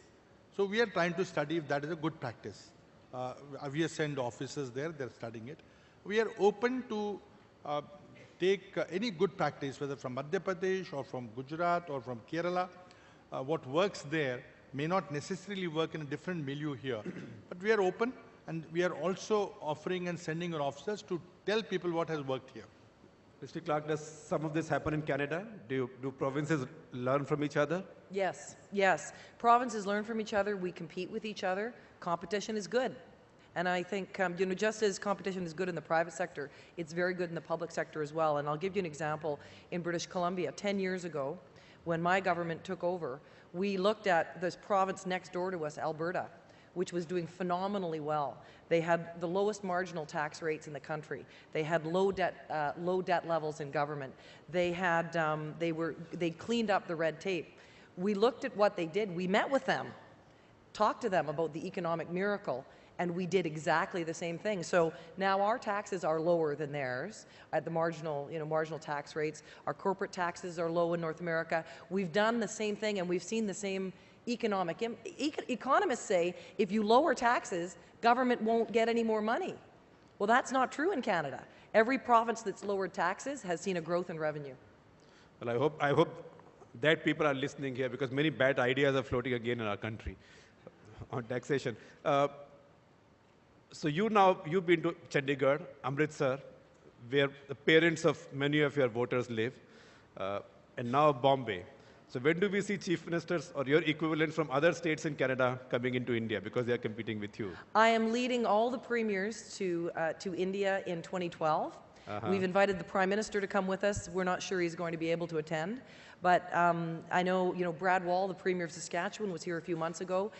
So we are trying to study if that is a good practice. Uh, we sent officers there, they're studying it. We are open to uh, take uh, any good practice, whether from Madhya Pradesh or from Gujarat or from Kerala. Uh, what works there may not necessarily work in a different milieu here. but we are open and we are also offering and sending our officers to tell people what has worked here. Mr. Clark, does some of this happen in Canada? Do, you, do provinces learn from each other? Yes, yes. Provinces learn from each other. We compete with each other. Competition is good. And I think, um, you know, just as competition is good in the private sector, it's very good in the public sector as well. And I'll give you an example. In British Columbia, 10 years ago, when my government took over, We looked at this province next door to us, Alberta, which was doing phenomenally well. They had the lowest marginal tax rates in the country. They had low debt, uh, low debt levels in government. They had, um, they were, they cleaned up the red tape. We looked at what they did. We met with them, talked to them about the economic miracle, and we did exactly the same thing. So now our taxes are lower than theirs at the marginal, you know, marginal tax rates. Our corporate taxes are low in North America. We've done the same thing, and we've seen the same economic. Econ- economists say if you lower taxes, government won't get any more money. Well, that's not true in Canada. Every province that's lowered taxes has seen a growth in revenue. Well, I hope, I hope that people are listening here because many bad ideas are floating again in our country on taxation. Uh, so you now, you've been to Chandigarh, Amritsar, where the parents of many of your voters live, uh, and now Bombay. So when do we see chief ministers or your equivalent from other states in Canada coming into India because they are competing with you? I am leading all the premiers to, uh, to India in 2012. We've invited the Prime Minister to come with us. We're not sure he's going to be able to attend. But um, I know, you know, Brad Wall, the Premier of Saskatchewan, was here a few months ago.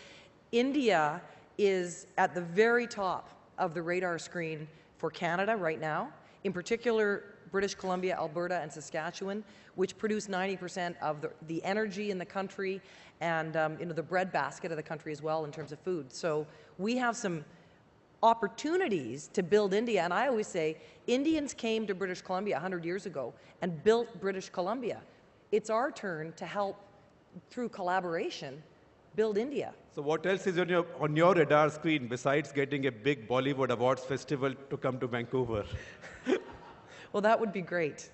India is at the very top of the radar screen for Canada right now, in particular British Columbia, Alberta, and Saskatchewan, which produce 90% of the, the energy in the country and um, you know, the breadbasket of the country as well in terms of food. So we have some opportunities to build India. And I always say Indians came to British Columbia 100 years ago and built British Columbia. It's our turn to help, through collaboration, build India. So what else is on your, on your radar screen besides getting a big Bollywood Awards festival to come to Vancouver? Well, that would be great.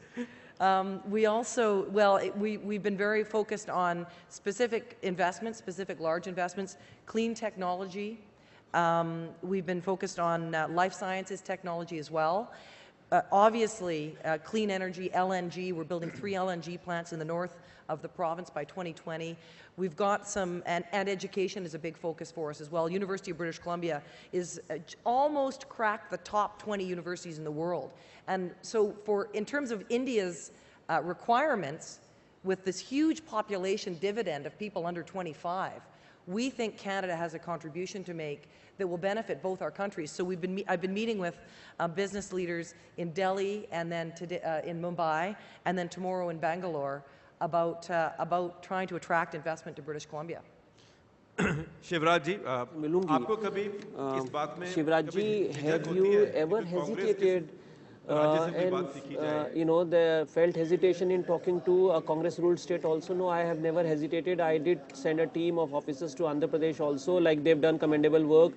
Um, we also, well, it, we, we've been very focused on specific investments, specific large investments, clean technology. Um, we've been focused on uh, life sciences technology as well. Uh, obviously, uh, clean energy, LNG, we're building three LNG plants in the north of the province by 2020. We've got some, and, and education is a big focus for us as well. University of British Columbia is uh, almost cracked the top 20 universities in the world. And so for, in terms of India's uh, requirements, with this huge population dividend of people under 25, we think Canada has a contribution to make that will benefit both our countries. So we've been, I've been meeting with uh, business leaders in Delhi and then today, uh, in Mumbai and then tomorrow in Bangalore about, uh, about trying to attract investment to British Columbia. Shivraj uh, aapko kabhi is baat mein have you ever hesitated uh, and uh, you know the felt hesitation in talking to a congress ruled state also? No i have never hesitated. I did send a team of officers to andhra pradesh also like they've done commendable work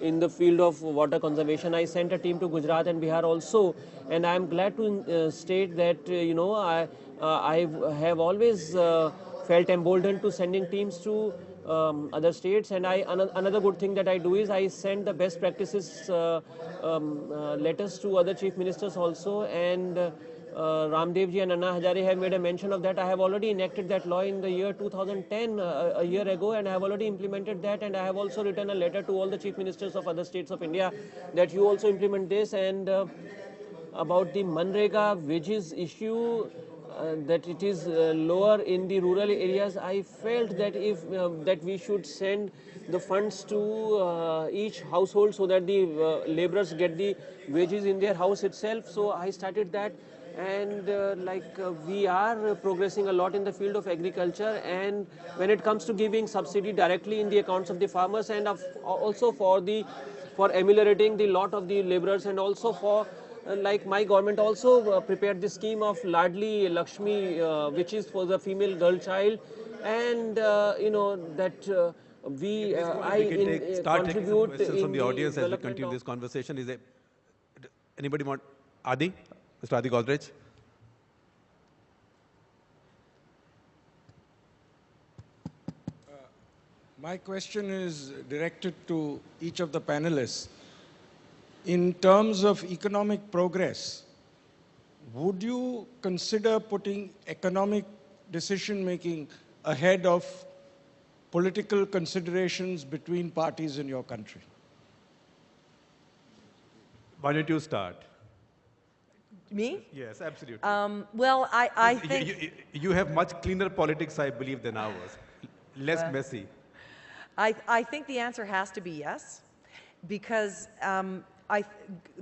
in the field of water conservation. I sent a team to gujarat and bihar also and i am glad to uh, state that uh, you know i I have always uh, felt emboldened to sending teams to um, other states. And I ano- another good thing that I do is I send the best practices uh, um, uh, letters to other chief ministers also. And uh, uh, Ramdev ji and Anna Hazare have made a mention of that. I have already enacted that law in the year 2010, uh, a year ago, and I have already implemented that. And I have also written a letter to all the chief ministers of other states of India that you also implement this. And uh, about the Manrega wages issue, uh, that it is uh, lower in the rural areas. I felt that if um, that we should send the funds to uh, each household so that the uh, laborers get the wages in their house itself. So I started that. And uh, like uh, we are uh, progressing a lot in the field of agriculture, and when it comes to giving subsidy directly in the accounts of the farmers, and of, also for the for ameliorating the lot of the laborers, and also for uh, like my government also uh, prepared this scheme of Ladli Lakshmi, uh, which is for the female girl child, and uh, you know that uh, we uh, I we can in, take, uh, start taking some questions from the audience as we continue this conversation. Is it anybody want Adi, Mr. Adi Godrej? My question is directed to each of the panelists. In terms of economic progress, would you consider putting economic decision making ahead of political considerations between parties in your country? Why don't you start? Me? Yes, absolutely. Um, well, I, I You- think. you, you, you have much cleaner politics, I believe, than ours. less messy? I, I think the answer has to be yes, because um, I,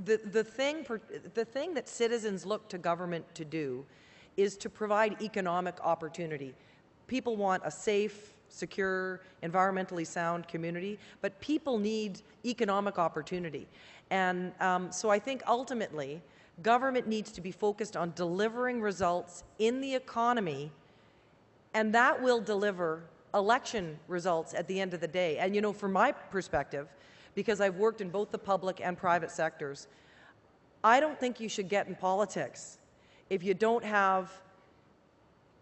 the, the, thing, the thing that citizens look to government to do is to provide economic opportunity. People want a safe, secure, environmentally sound community, but people need economic opportunity. And um, so I think ultimately, government needs to be focused on delivering results in the economy and that will deliver election results at the end of the day. And you know, from my perspective, because I've worked in both the public and private sectors. I don't think you should get in politics if you don't have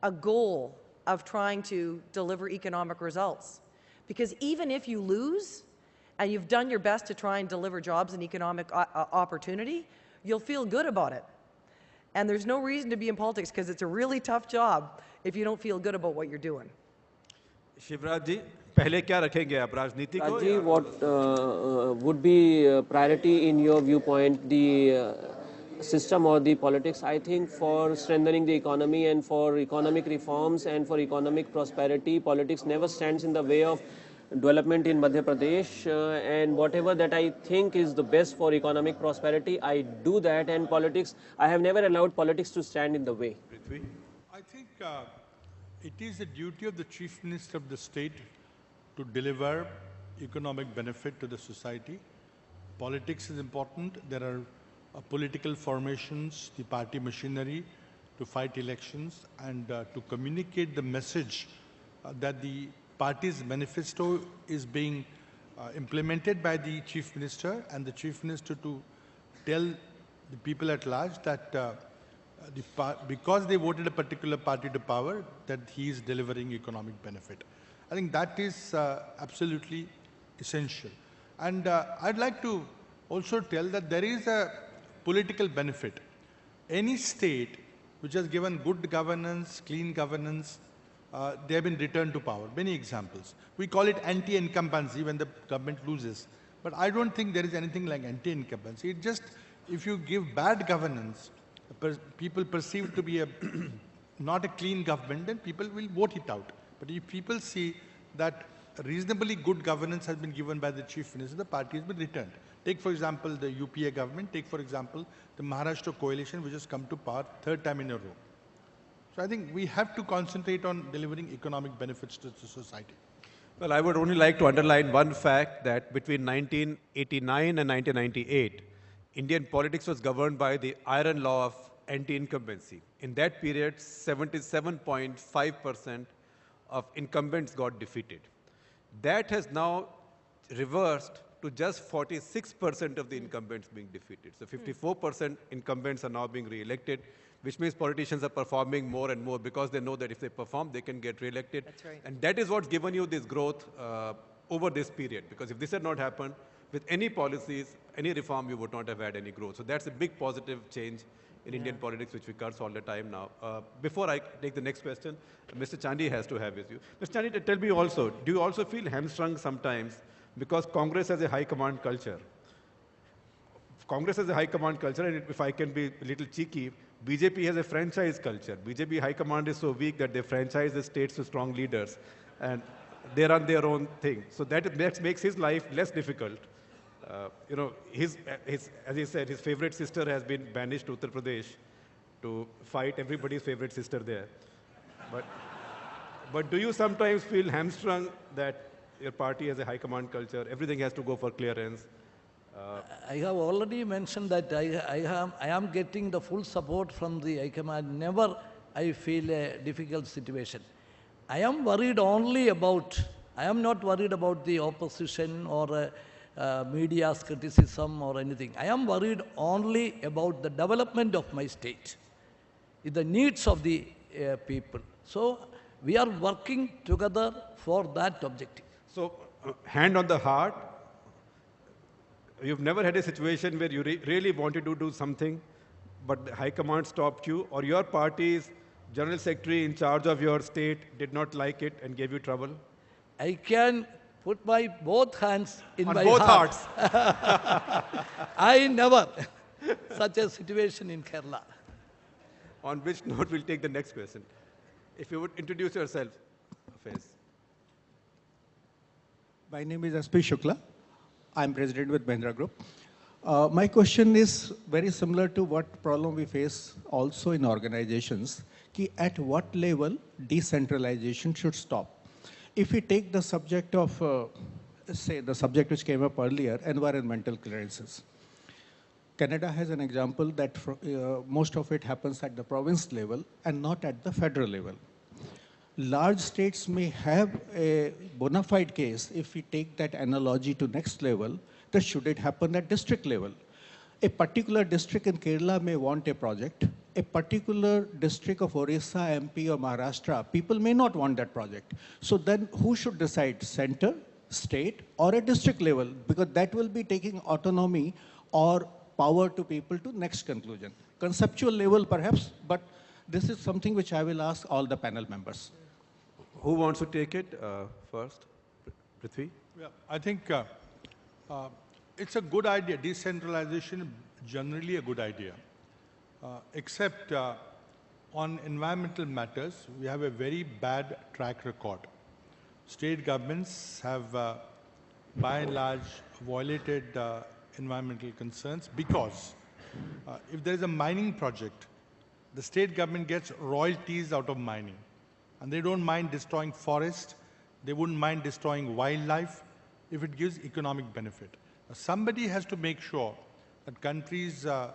a goal of trying to deliver economic results. Because even if you lose and you've done your best to try and deliver jobs and economic uh, uh, opportunity, you'll feel good about it. And there's no reason to be in politics because it's a really tough job if you don't feel good about what you're doing. पहले क्या रखेंगे आप राजनीति को जी what would be priority in your view point the system और the politics I think for strengthening the economy and for economic reforms and for economic prosperity politics never stands in the way of development in Madhya Pradesh and whatever that I think is the best for economic prosperity I do that and politics I have never allowed politics to stand in the way I think it is the duty of the chief minister of the state to deliver economic benefit to the society. Politics is important. There are uh, political formations, the party machinery to fight elections and uh, to communicate the message uh, that the party's manifesto is being uh, implemented by the chief minister and the chief minister to tell the people at large that uh, the because they voted a particular party to power, that he is delivering economic benefit. I think that is uh, absolutely essential. And uh, I'd like to also tell that there is a political benefit. Any state which has given good governance, clean governance, uh, they have been returned to power. Many examples. We call it anti-incumbency when the government loses. But I don't think there is anything like anti-incumbency. It just, if you give bad governance, per- people perceive to be a not a clean government, then people will vote it out. But if people see that reasonably good governance has been given by the chief minister, the party has been returned. Take, for example, the UPA government. Take, for example, the Maharashtra coalition, which has come to power third time in a row. So I think we have to concentrate on delivering economic benefits to the society. Well, I would only like to underline one fact that between 1989 and 1998, Indian politics was governed by the iron law of anti-incumbency. In that period, 77.5% of incumbents got defeated. That has now reversed to just 46% of the incumbents being defeated. So 54% incumbents are now being re-elected, which means politicians are performing more and more because they know that if they perform, they can get re-elected. That's right. And that is what's given you this growth uh, over this period. Because if this had not happened, with any policies, any reform, you would not have had any growth. So that's a big positive change in Indian politics, which we curse all the time now. Uh, before I take the next question, Mr. Chandy has to have his view. Mr. Chandy, tell me also, do you also feel hamstrung sometimes because Congress has a high command culture? Congress has a high command culture, and if I can be a little cheeky, BJP has a franchise culture. BJP high command is so weak that they franchise the states to strong leaders, and they run their own thing. So that makes, makes his life less difficult. Uh, you know, his, his, as he said, his favorite sister has been banished to Uttar Pradesh to fight everybody's favorite sister there. But, but do you sometimes feel hamstrung that your party has a high command culture, everything has to go for clearance? I have already mentioned that I, I, am, I am getting the full support from the High Command. Never I feel a difficult situation. I am worried only about, I am not worried about the opposition or uh, uh, media's criticism or anything. I am worried only about the development of my state, the needs of the uh, people. So we are working together for that objective. So, uh, hand on the heart, you've never had a situation where you re- really wanted to do something, but the high command stopped you, or your party's general secretary in charge of your state did not like it and gave you trouble? I can put my both hands in on my both heart. hearts. I never such a situation in Kerala. on which note, we'll take the next question. If you would introduce yourself, Faiz. My name is SP Shukla. I'm president with Mahindra Group. Uh, my question is very similar to what problem we face also in organizations. Ki at what level decentralization should stop? If we take the subject of, uh, say, the subject which came up earlier, environmental clearances. Canada has an example that fro- uh, most of it happens at the province level and not at the federal level. Large states may have a bona fide case. If we take that analogy to next level that should it happen at district level. A particular district in kerala may want a project a particular district of orissa mp or maharashtra people may not want that project so then who should decide center state or a district level because that will be taking autonomy or power to people to next conclusion conceptual level perhaps but this is something which i will ask all the panel members Who wants to take it uh, first? Prithvi? Yeah, I think uh, uh, it's a good idea. Decentralization generally a good idea, except uh, on environmental matters, we have a very bad track record. State governments have, uh, by and large, violated uh, environmental concerns because uh, if there is a mining project, the state government gets royalties out of mining. And they don't mind destroying forest, they wouldn't mind destroying wildlife if it gives economic benefit. Now, somebody has to make sure that countries' uh,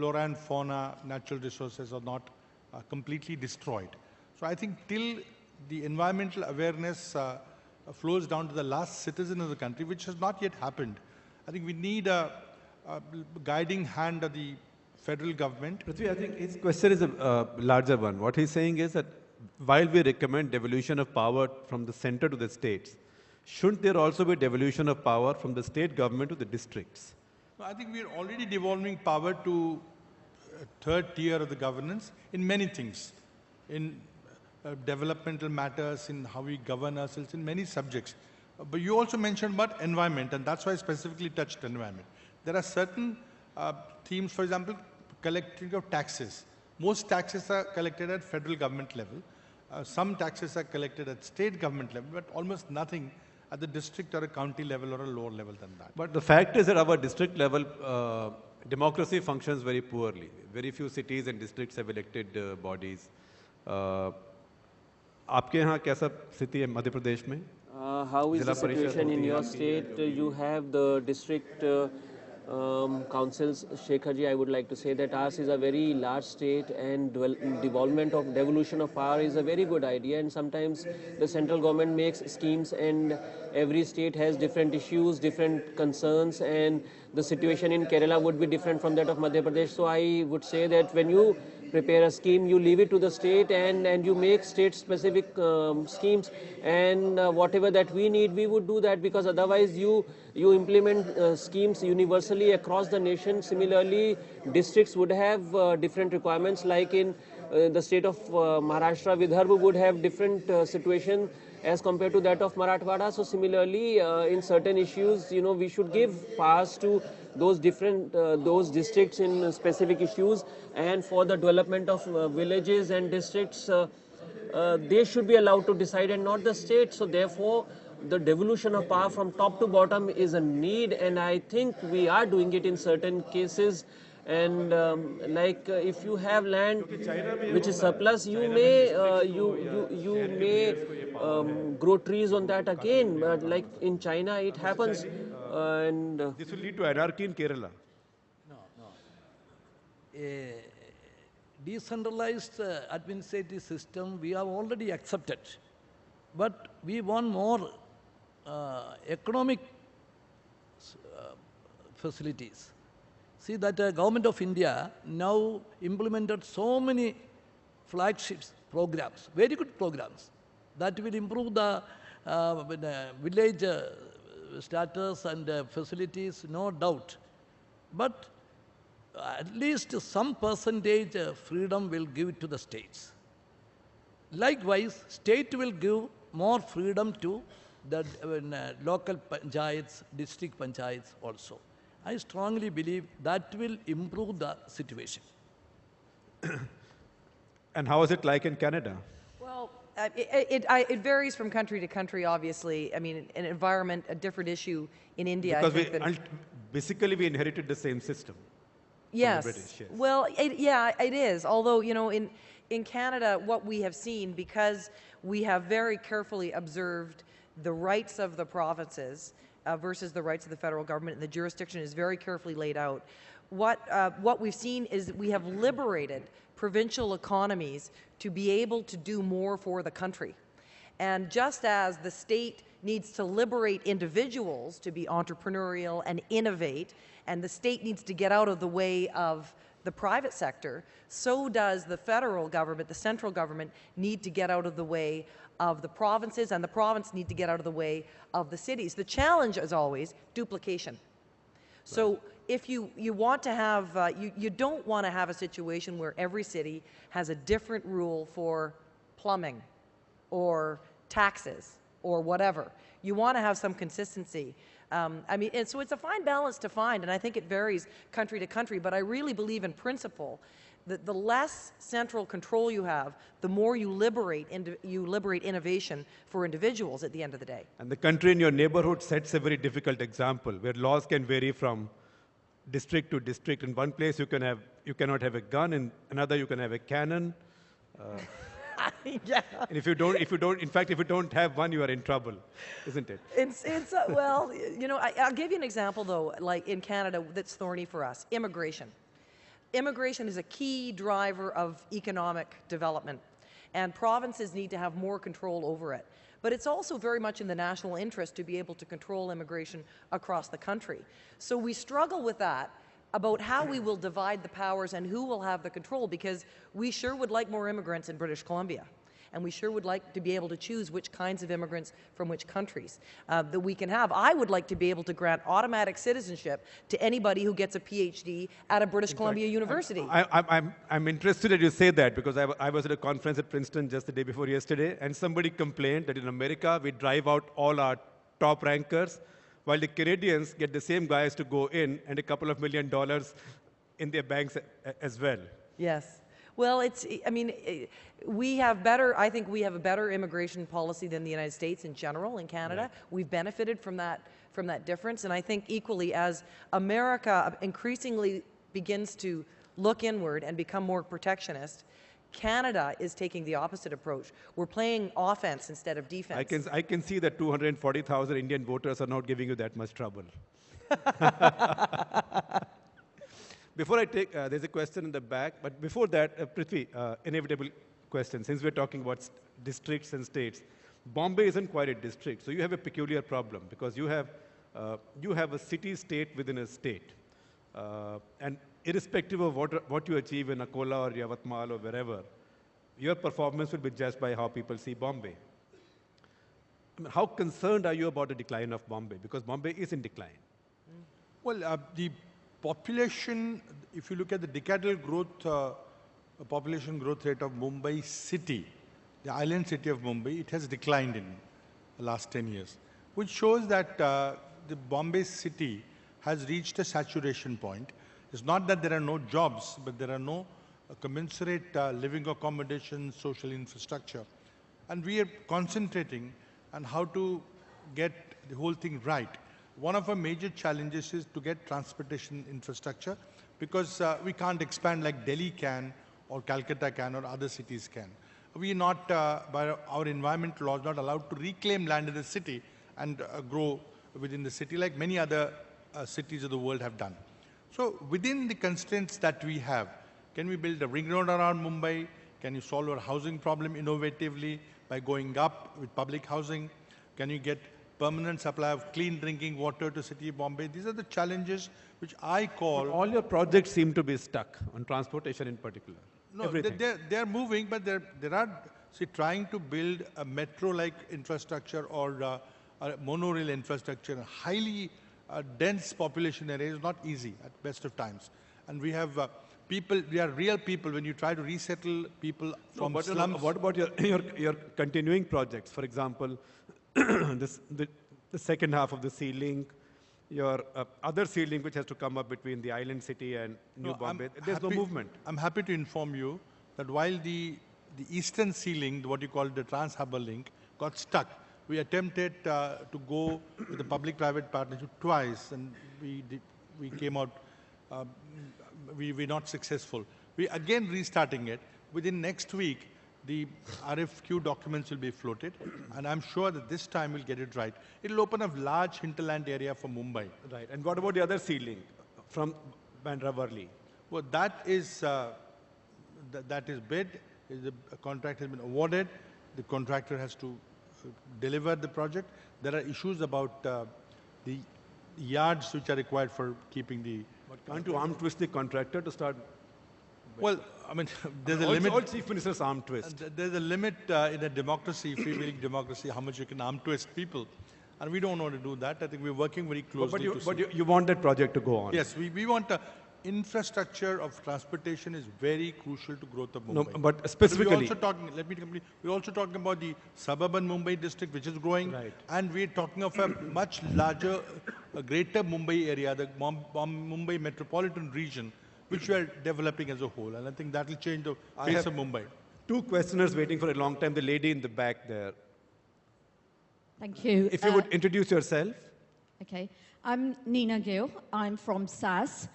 flora and fauna, natural resources are not uh, completely destroyed. So I think till the environmental awareness uh, flows down to the last citizen of the country, which has not yet happened, I think we need a, a guiding hand of the federal government Prithvi, I think his question is a uh, larger one. What he's saying is that while we recommend devolution of power from the center to the states, shouldn't there also be devolution of power from the state government to the districts? I think we're already devolving power to uh, third tier of the governance in many things, in uh, developmental matters, in how we govern ourselves, in many subjects. Uh, but you also mentioned about environment, and that's why I specifically touched environment. There are certain uh, themes, for example, collecting of taxes. Most taxes are collected at federal government level. Uh, some taxes are collected at state government level, but almost nothing at the district or a county level or a lower level than that. But the fact is that our district level uh, democracy functions very poorly. Very few cities and districts have elected uh, bodies. Uh, आपके यहाँ कैसा स्थिति है मध्य प्रदेश में Uh, how is the Zilla Parishad situation in होती है your आपकी state? Uh, You have the district uh, um, councils. Shekharji, I would like to say that ours is a very large state and devolvement of devolution of power is a very good idea. And sometimes the central government makes schemes and every state has different issues, different concerns, and the situation in Kerala would be different from that of Madhya Pradesh. So I would say that when you prepare a scheme, you leave it to the state and, and you make state specific um, schemes and uh, whatever that we need, we would do that because otherwise you, you implement uh, schemes universally across the nation. Similarly, districts would have uh, different requirements like in uh, the state of uh, Maharashtra, Vidarbha would have different uh, situation as compared to that of Marathwada. So similarly, uh, in certain issues, you know, we should give pass to those different those districts in specific issues, and for the development of villages and districts, they should be allowed to decide and not the state. So therefore. The devolution of power from top to bottom is a need, and I think we are doing it in certain cases. And um, like uh, if you have land which is surplus, you may uh, you you you may um, grow trees on that again. But like in China, it happens, uh, and uh, This will lead to anarchy in Kerala. No, no. A decentralized uh, administrative system we have already accepted. But we want more uh, economic uh, facilities. See that uh, government of India now implemented so many flagships programs, very good programs that will improve the uh, village uh, status and uh, facilities, no doubt. But at least some percentage freedom will give it to the states. Likewise, state will give more freedom to the uh, local panchayats, district panchayats also. I strongly believe that will improve the situation. And how is it like in Canada? Well, Uh, It, it, I, it varies from country to country, obviously. I mean, an environment, a different issue in India. Because we, think than- ult- basically, we inherited the same system. Yes. British, yes. Well, it, yeah, it is. Although, you know, in, in Canada, what we have seen, because we have very carefully observed the rights of the provinces uh, versus the rights of the federal government, and the jurisdiction is very carefully laid out. What, uh, what we've seen is we have liberated provincial economies to be able to do more for the country. And just as the state needs to liberate individuals to be entrepreneurial and innovate, and the state needs to get out of the way of the private sector, so does the federal government, the central government, need to get out of the way of the provinces, and the province need to get out of the way of the cities. The challenge, as always, duplication. So if you, you want to have, uh, you, you don't want to have a situation where every city has a different rule for plumbing or taxes or whatever. You want to have some consistency. Um, I mean, and so it's a fine balance to find, and I think it varies country to country, but I really believe in principle that the less central control you have, the more you liberate, you liberate innovation for individuals at the end of the day. And the country in your neighborhood sets a very difficult example where laws can vary from district to district. In one place, you, can have, you cannot have a gun, in another, you can have a cannon. yeah. And if you don't, if you don't, in fact, if you don't have one, you are in trouble, isn't it? It's, it's uh, well, you know, I, I'll give you an example though, like in Canada, that's thorny for us immigration. Immigration is a key driver of economic development, and provinces need to have more control over it. But it's also very much in the national interest to be able to control immigration across the country. So we struggle with that about how we will divide the powers and who will have the control because we sure would like more immigrants in British Columbia. And we sure would like to be able to choose which kinds of immigrants from which countries uh, that we can have. I would like to be able to grant automatic citizenship to anybody who gets a PhD at a British Columbia University. I, I'm, I'm, I'm interested that you say that because I was at a conference at Princeton just the day before yesterday, and somebody complained that in America we drive out all our top rankers, while the Canadians get the same guys to go in and a couple of million dollars in their banks as well. Yes. Well, it's, I mean, eh, we have better, I think we have a better immigration policy than the United States in general in Canada. We've benefited from that, from that difference. And I think equally as America increasingly begins to look inward and become more protectionist, Canada is taking the opposite approach. We're playing offense instead of defense. I can, I can see that 240,000 Indian voters are not giving you that much trouble. Before I take, uh, there's a question in the back, but before that, uh, Prithvi, uh, inevitable question. Since we're talking about st- districts and states, Bombay isn't quite a district, so you have a peculiar problem because you have, uh, you have a city-state within a state. Uh, and irrespective of what, what you achieve in Akola or Yavatmal or wherever, your performance will be judged by how people see Bombay. I mean, how concerned are you about the decline of Bombay? Because Bombay is in decline. Well, uh, the population, if you look at the decadal growth, uh, population growth rate of Mumbai city, the island city of Mumbai, it has declined in the last 10 years, which shows that uh, the Bombay city has reached a saturation point. It's not that there are no jobs, but there are no uh, commensurate uh, living accommodation, social infrastructure. And we are concentrating on how to get the whole thing right. One of our major challenges is to get transportation infrastructure because uh, we can't expand like Delhi can or Calcutta can or other cities can. We are not, uh, by our environment laws, not allowed to reclaim land in the city and uh, grow within the city like many other uh, cities of the world have done. So within the constraints that we have, can we build a ring road around Mumbai? Can you solve our housing problem innovatively by going up with public housing? Can you get permanent supply of clean drinking water to city of Bombay? These are the challenges which I call... All your projects seem to be stuck on transportation in particular. No, Everything. they're, they're moving, but there, there are, see, trying to build a metro-like infrastructure or uh, a monorail infrastructure, in highly uh, dense population area is not easy at best of times. And we have uh, people, we are real people. When you try to resettle people No, from but you slums, what about your, your, your continuing projects? For example, this, the, the second half of the sea link, your uh, other sea link which has to come up between the island city and New No, I'm Bombay. There's no movement. I'm happy to inform you that while the the eastern sea link, what you call the Trans-Harbour Link, got stuck. We attempted uh, to go with the public-private partnership twice, and we, did, we came out, um, we were not successful. We again restarting it. Within next week, the RFQ documents will be floated, and I'm sure that this time we'll get it right. It'll open a large hinterland area for Mumbai. Right. And what about the other sea link from Bandra Worli? Well, that is, uh, th- that is bid, the a contract has been awarded, the contractor has to uh, deliver the project. There are issues about uh, the yards which are required for keeping the, But can't you arm twist the contractor to start? Well, I mean, there's a limit. all chief ministers arm twist. There's a limit uh, in a democracy, free-wheeling democracy, how much you can arm twist people. And we don't want to do that. I think we're working very closely but, you, to but you, you want that project to go on. Yes, we, we want, uh, infrastructure of transportation is very crucial to growth of Mumbai. No, but specifically, We're also talking, let me complete, we're also talking about the suburban Mumbai district, which is growing. Right. And we're talking of a much larger, a greater Mumbai area, the Mum- Mum- Mumbai metropolitan region, which we are developing as a whole. And I think that will change the I face have- of Mumbai. two questioners waiting for a long time. The lady in the back there. Thank you. If you Uh, would introduce yourself. Okay. I'm Nina Gill. I'm from SAS.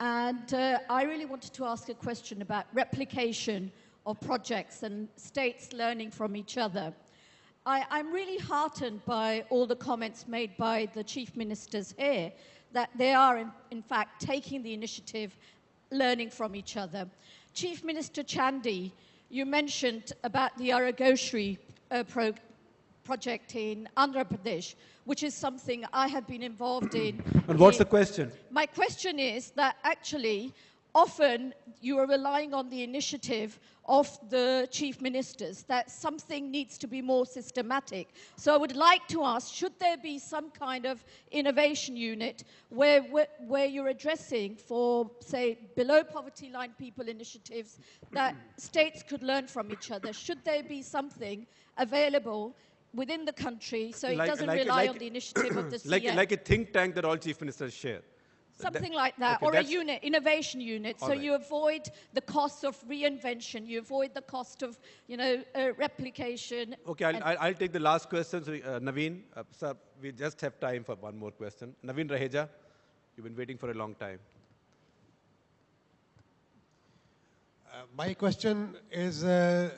And uh, I really wanted to ask a question about replication of projects and states learning from each other. I, I'm really heartened by all the comments made by the chief ministers here that they are, in, in fact, taking the initiative, learning from each other. Chief Minister Chandy, you mentioned about the Aarogyasri uh, pro- project in Andhra Pradesh, which is something I have been involved in. And what's the question? my question is that actually, often you are relying on the initiative of the chief ministers, that something needs to be more systematic. So I would like to ask should there be some kind of innovation unit where, where, where you're addressing for, say, below poverty line people initiatives that states could learn from each other? Should there be something available? Within the country, so it Like- doesn't like- rely like- on the initiative of the Like, like a think tank that all chief ministers share. Something like that, okay, or a unit, innovation unit, so All right. you avoid the cost of reinvention, you avoid the cost of, you know, uh, replication. Okay, I'll, I'll, I'll take the last question. So, uh, Naveen, uh, sir, we just have time for one more question. Naveen Raheja, you've been waiting for a long time. Uh, My question is, uh,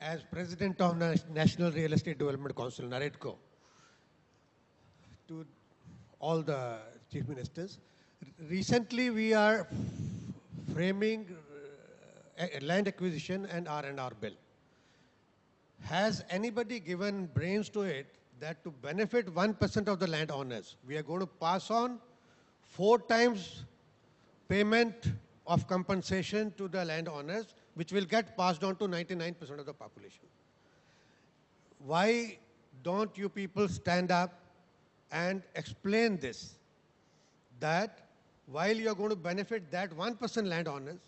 as President of Nas- National Real Estate Development Council, NAREDCO, to all the chief ministers, r- recently we are framing uh, land acquisition and R&R bill. Has anybody given brains to it that to benefit 1% of the landowners, we are going to pass on four times payment of compensation to the landowners, which will get passed on to 99% of the population. Why don't you people stand up and explain this? That while you're going to benefit that 1% landowners,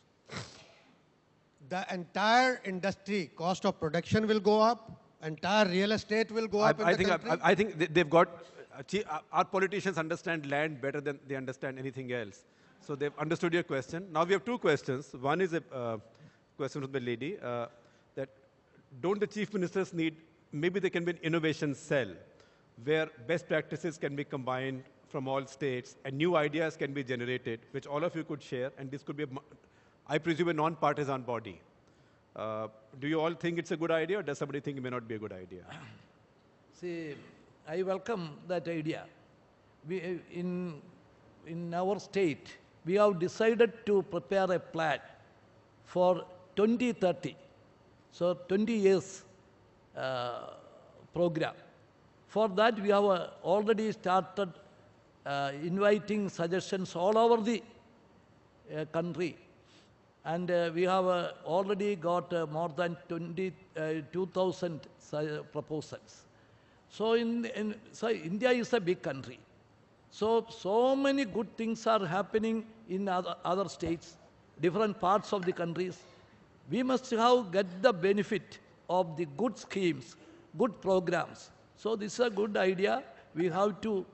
the entire industry cost of production will go up, entire real estate will go I, up I think. I, I think they- they've got, our politicians understand land better than they understand anything else. So they've understood your question. Now we have two questions. One is a uh, question from the lady uh, that don't the chief ministers need, maybe there can be an innovation cell where best practices can be combined from all states and new ideas can be generated, which all of you could share, and this could be, a, I presume, a non-partisan body. Uh, do you all think it's a good idea, or does somebody think it may not be a good idea? See, I welcome that idea. We, uh, in, in our state, we have decided to prepare a plan for 2030. So 20 years uh, program. For that, we have uh, already started uh, inviting suggestions all over the uh, country. And uh, we have uh, already got uh, more than 20, uh, 2,000 proposals. So, in, in, so India is a big country. So, so many good things are happening in other, other states, different parts of the countries. We must have get the benefit of the good schemes, good programs. So, this is a good idea we have to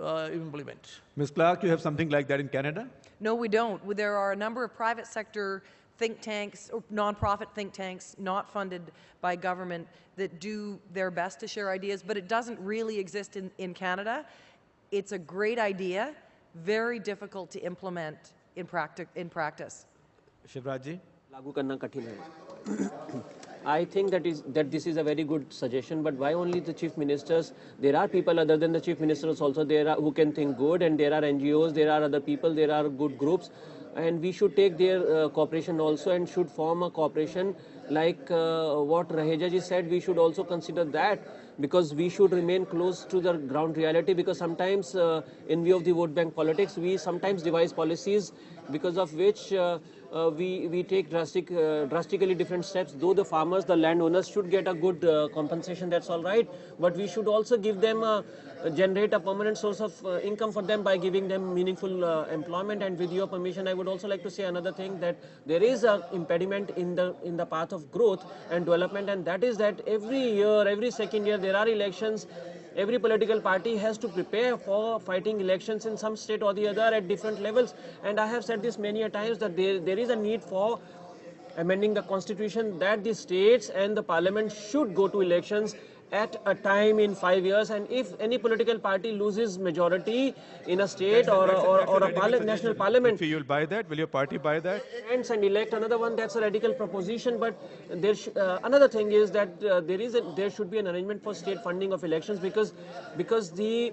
uh, implement. Ms. Clark, you have something like that in Canada? No, we don't. There are a number of private sector think tanks or nonprofit think tanks not funded by government that do their best to share ideas, but it doesn't really exist in, in Canada. It's a great idea, very difficult to implement in, practi- in practice. Shivraj ji? लागू करना कठिन है I think that is that this is a very good suggestion. But why only the chief ministers? There are people other than the chief ministers also there are, who can think good, and there are NGOs, there are other people, there are good groups, and we should take their uh, cooperation also and should form a cooperation like uh, what Raheja ji said. We should also consider that because we should remain close to the ground reality because sometimes uh, in view of the vote bank politics we sometimes devise policies because of which uh, uh, we, we take drastic, uh, drastically different steps. Though the farmers, the landowners should get a good uh, compensation, that's all right. But we should also give them, a, generate a permanent source of uh, income for them by giving them meaningful uh, employment. And with your permission, I would also like to say another thing that there is an impediment in the in the path of growth and development, and that is that every year, every second year, there are elections every political party has to prepare for fighting elections in some state or the other at different levels. And I have said this many a times that there, there is a need for amending the constitution that the states and the parliament should go to elections at a time in five years and if any political party loses majority in a state or, a, or, or a parli national parliament. If you'll buy that, will your party buy that? and elect another one that's a radical proposition but there sh- uh, another thing is that uh, there is a, there should be an arrangement for state funding of elections because because the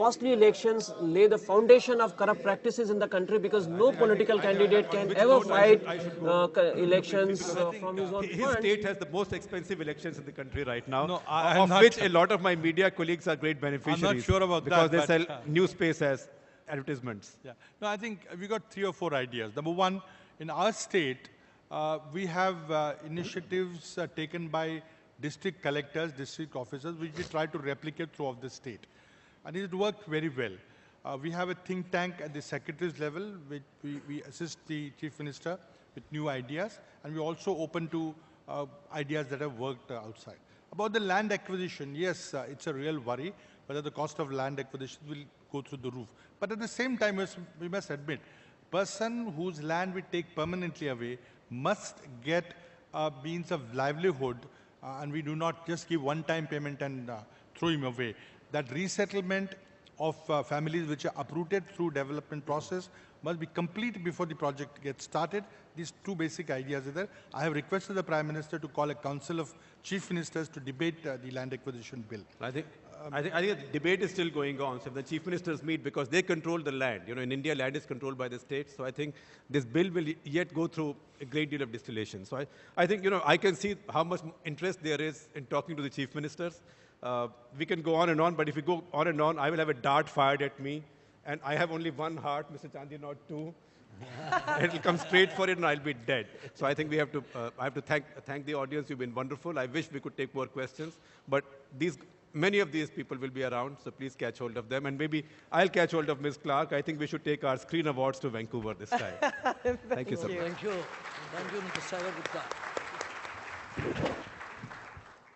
costly elections lay the foundation of corrupt practices in the country because no political candidate can ever note I should- fight I should go? uh, elections uh, from his uh, own His funds. state has the most expensive elections in the country right now, No, I- of not- which a lot of my media colleagues are great beneficiaries. I'm not sure about because that, they sell uh, new space as advertisements. Yeah. No, I think we got three or four ideas. Number one, in our state, uh, we have uh, initiatives uh, taken by district collectors, district officers, which we try to replicate throughout the state. And it worked very well. Uh, we have a think tank at the secretary's level, which we, we assist the chief minister with new ideas, and we're also open to uh, ideas that have worked uh, outside. About the land acquisition, yes, uh, it's a real worry whether the cost of land acquisition will go through the roof. But at the same time, we must admit, person whose land we take permanently away must get a means of livelihood, uh, and we do not just give one-time payment and uh, throw him away. That resettlement of uh, families which are uprooted through development process must be complete before the project gets started. These two basic ideas are there. I have requested the Prime Minister to call a council of chief ministers to debate uh, the land acquisition bill. I think, I think, I think the debate is still going on. So the chief ministers meet because they control the land. You know, in India, land is controlled by the states. So I think this bill will yet go through a great deal of distillation. So I, I think, you know, I can see how much interest there is in talking to the chief ministers. Uh, we can go on and on, but if we go on and on, I will have a dart fired at me. And I have only one heart, Mr. Chandni, not two. It'll come straight for it and I'll be dead. So I think we have to, uh, I have to thank, thank the audience. You've been wonderful. I wish we could take more questions, but these, many of these people will be around, so please catch hold of them. And maybe I'll catch hold of Ms. Clark. I think we should take our screen awards to Vancouver this time. thank you so much. Thank you. Thank you, Mr. Shekhar Gupta.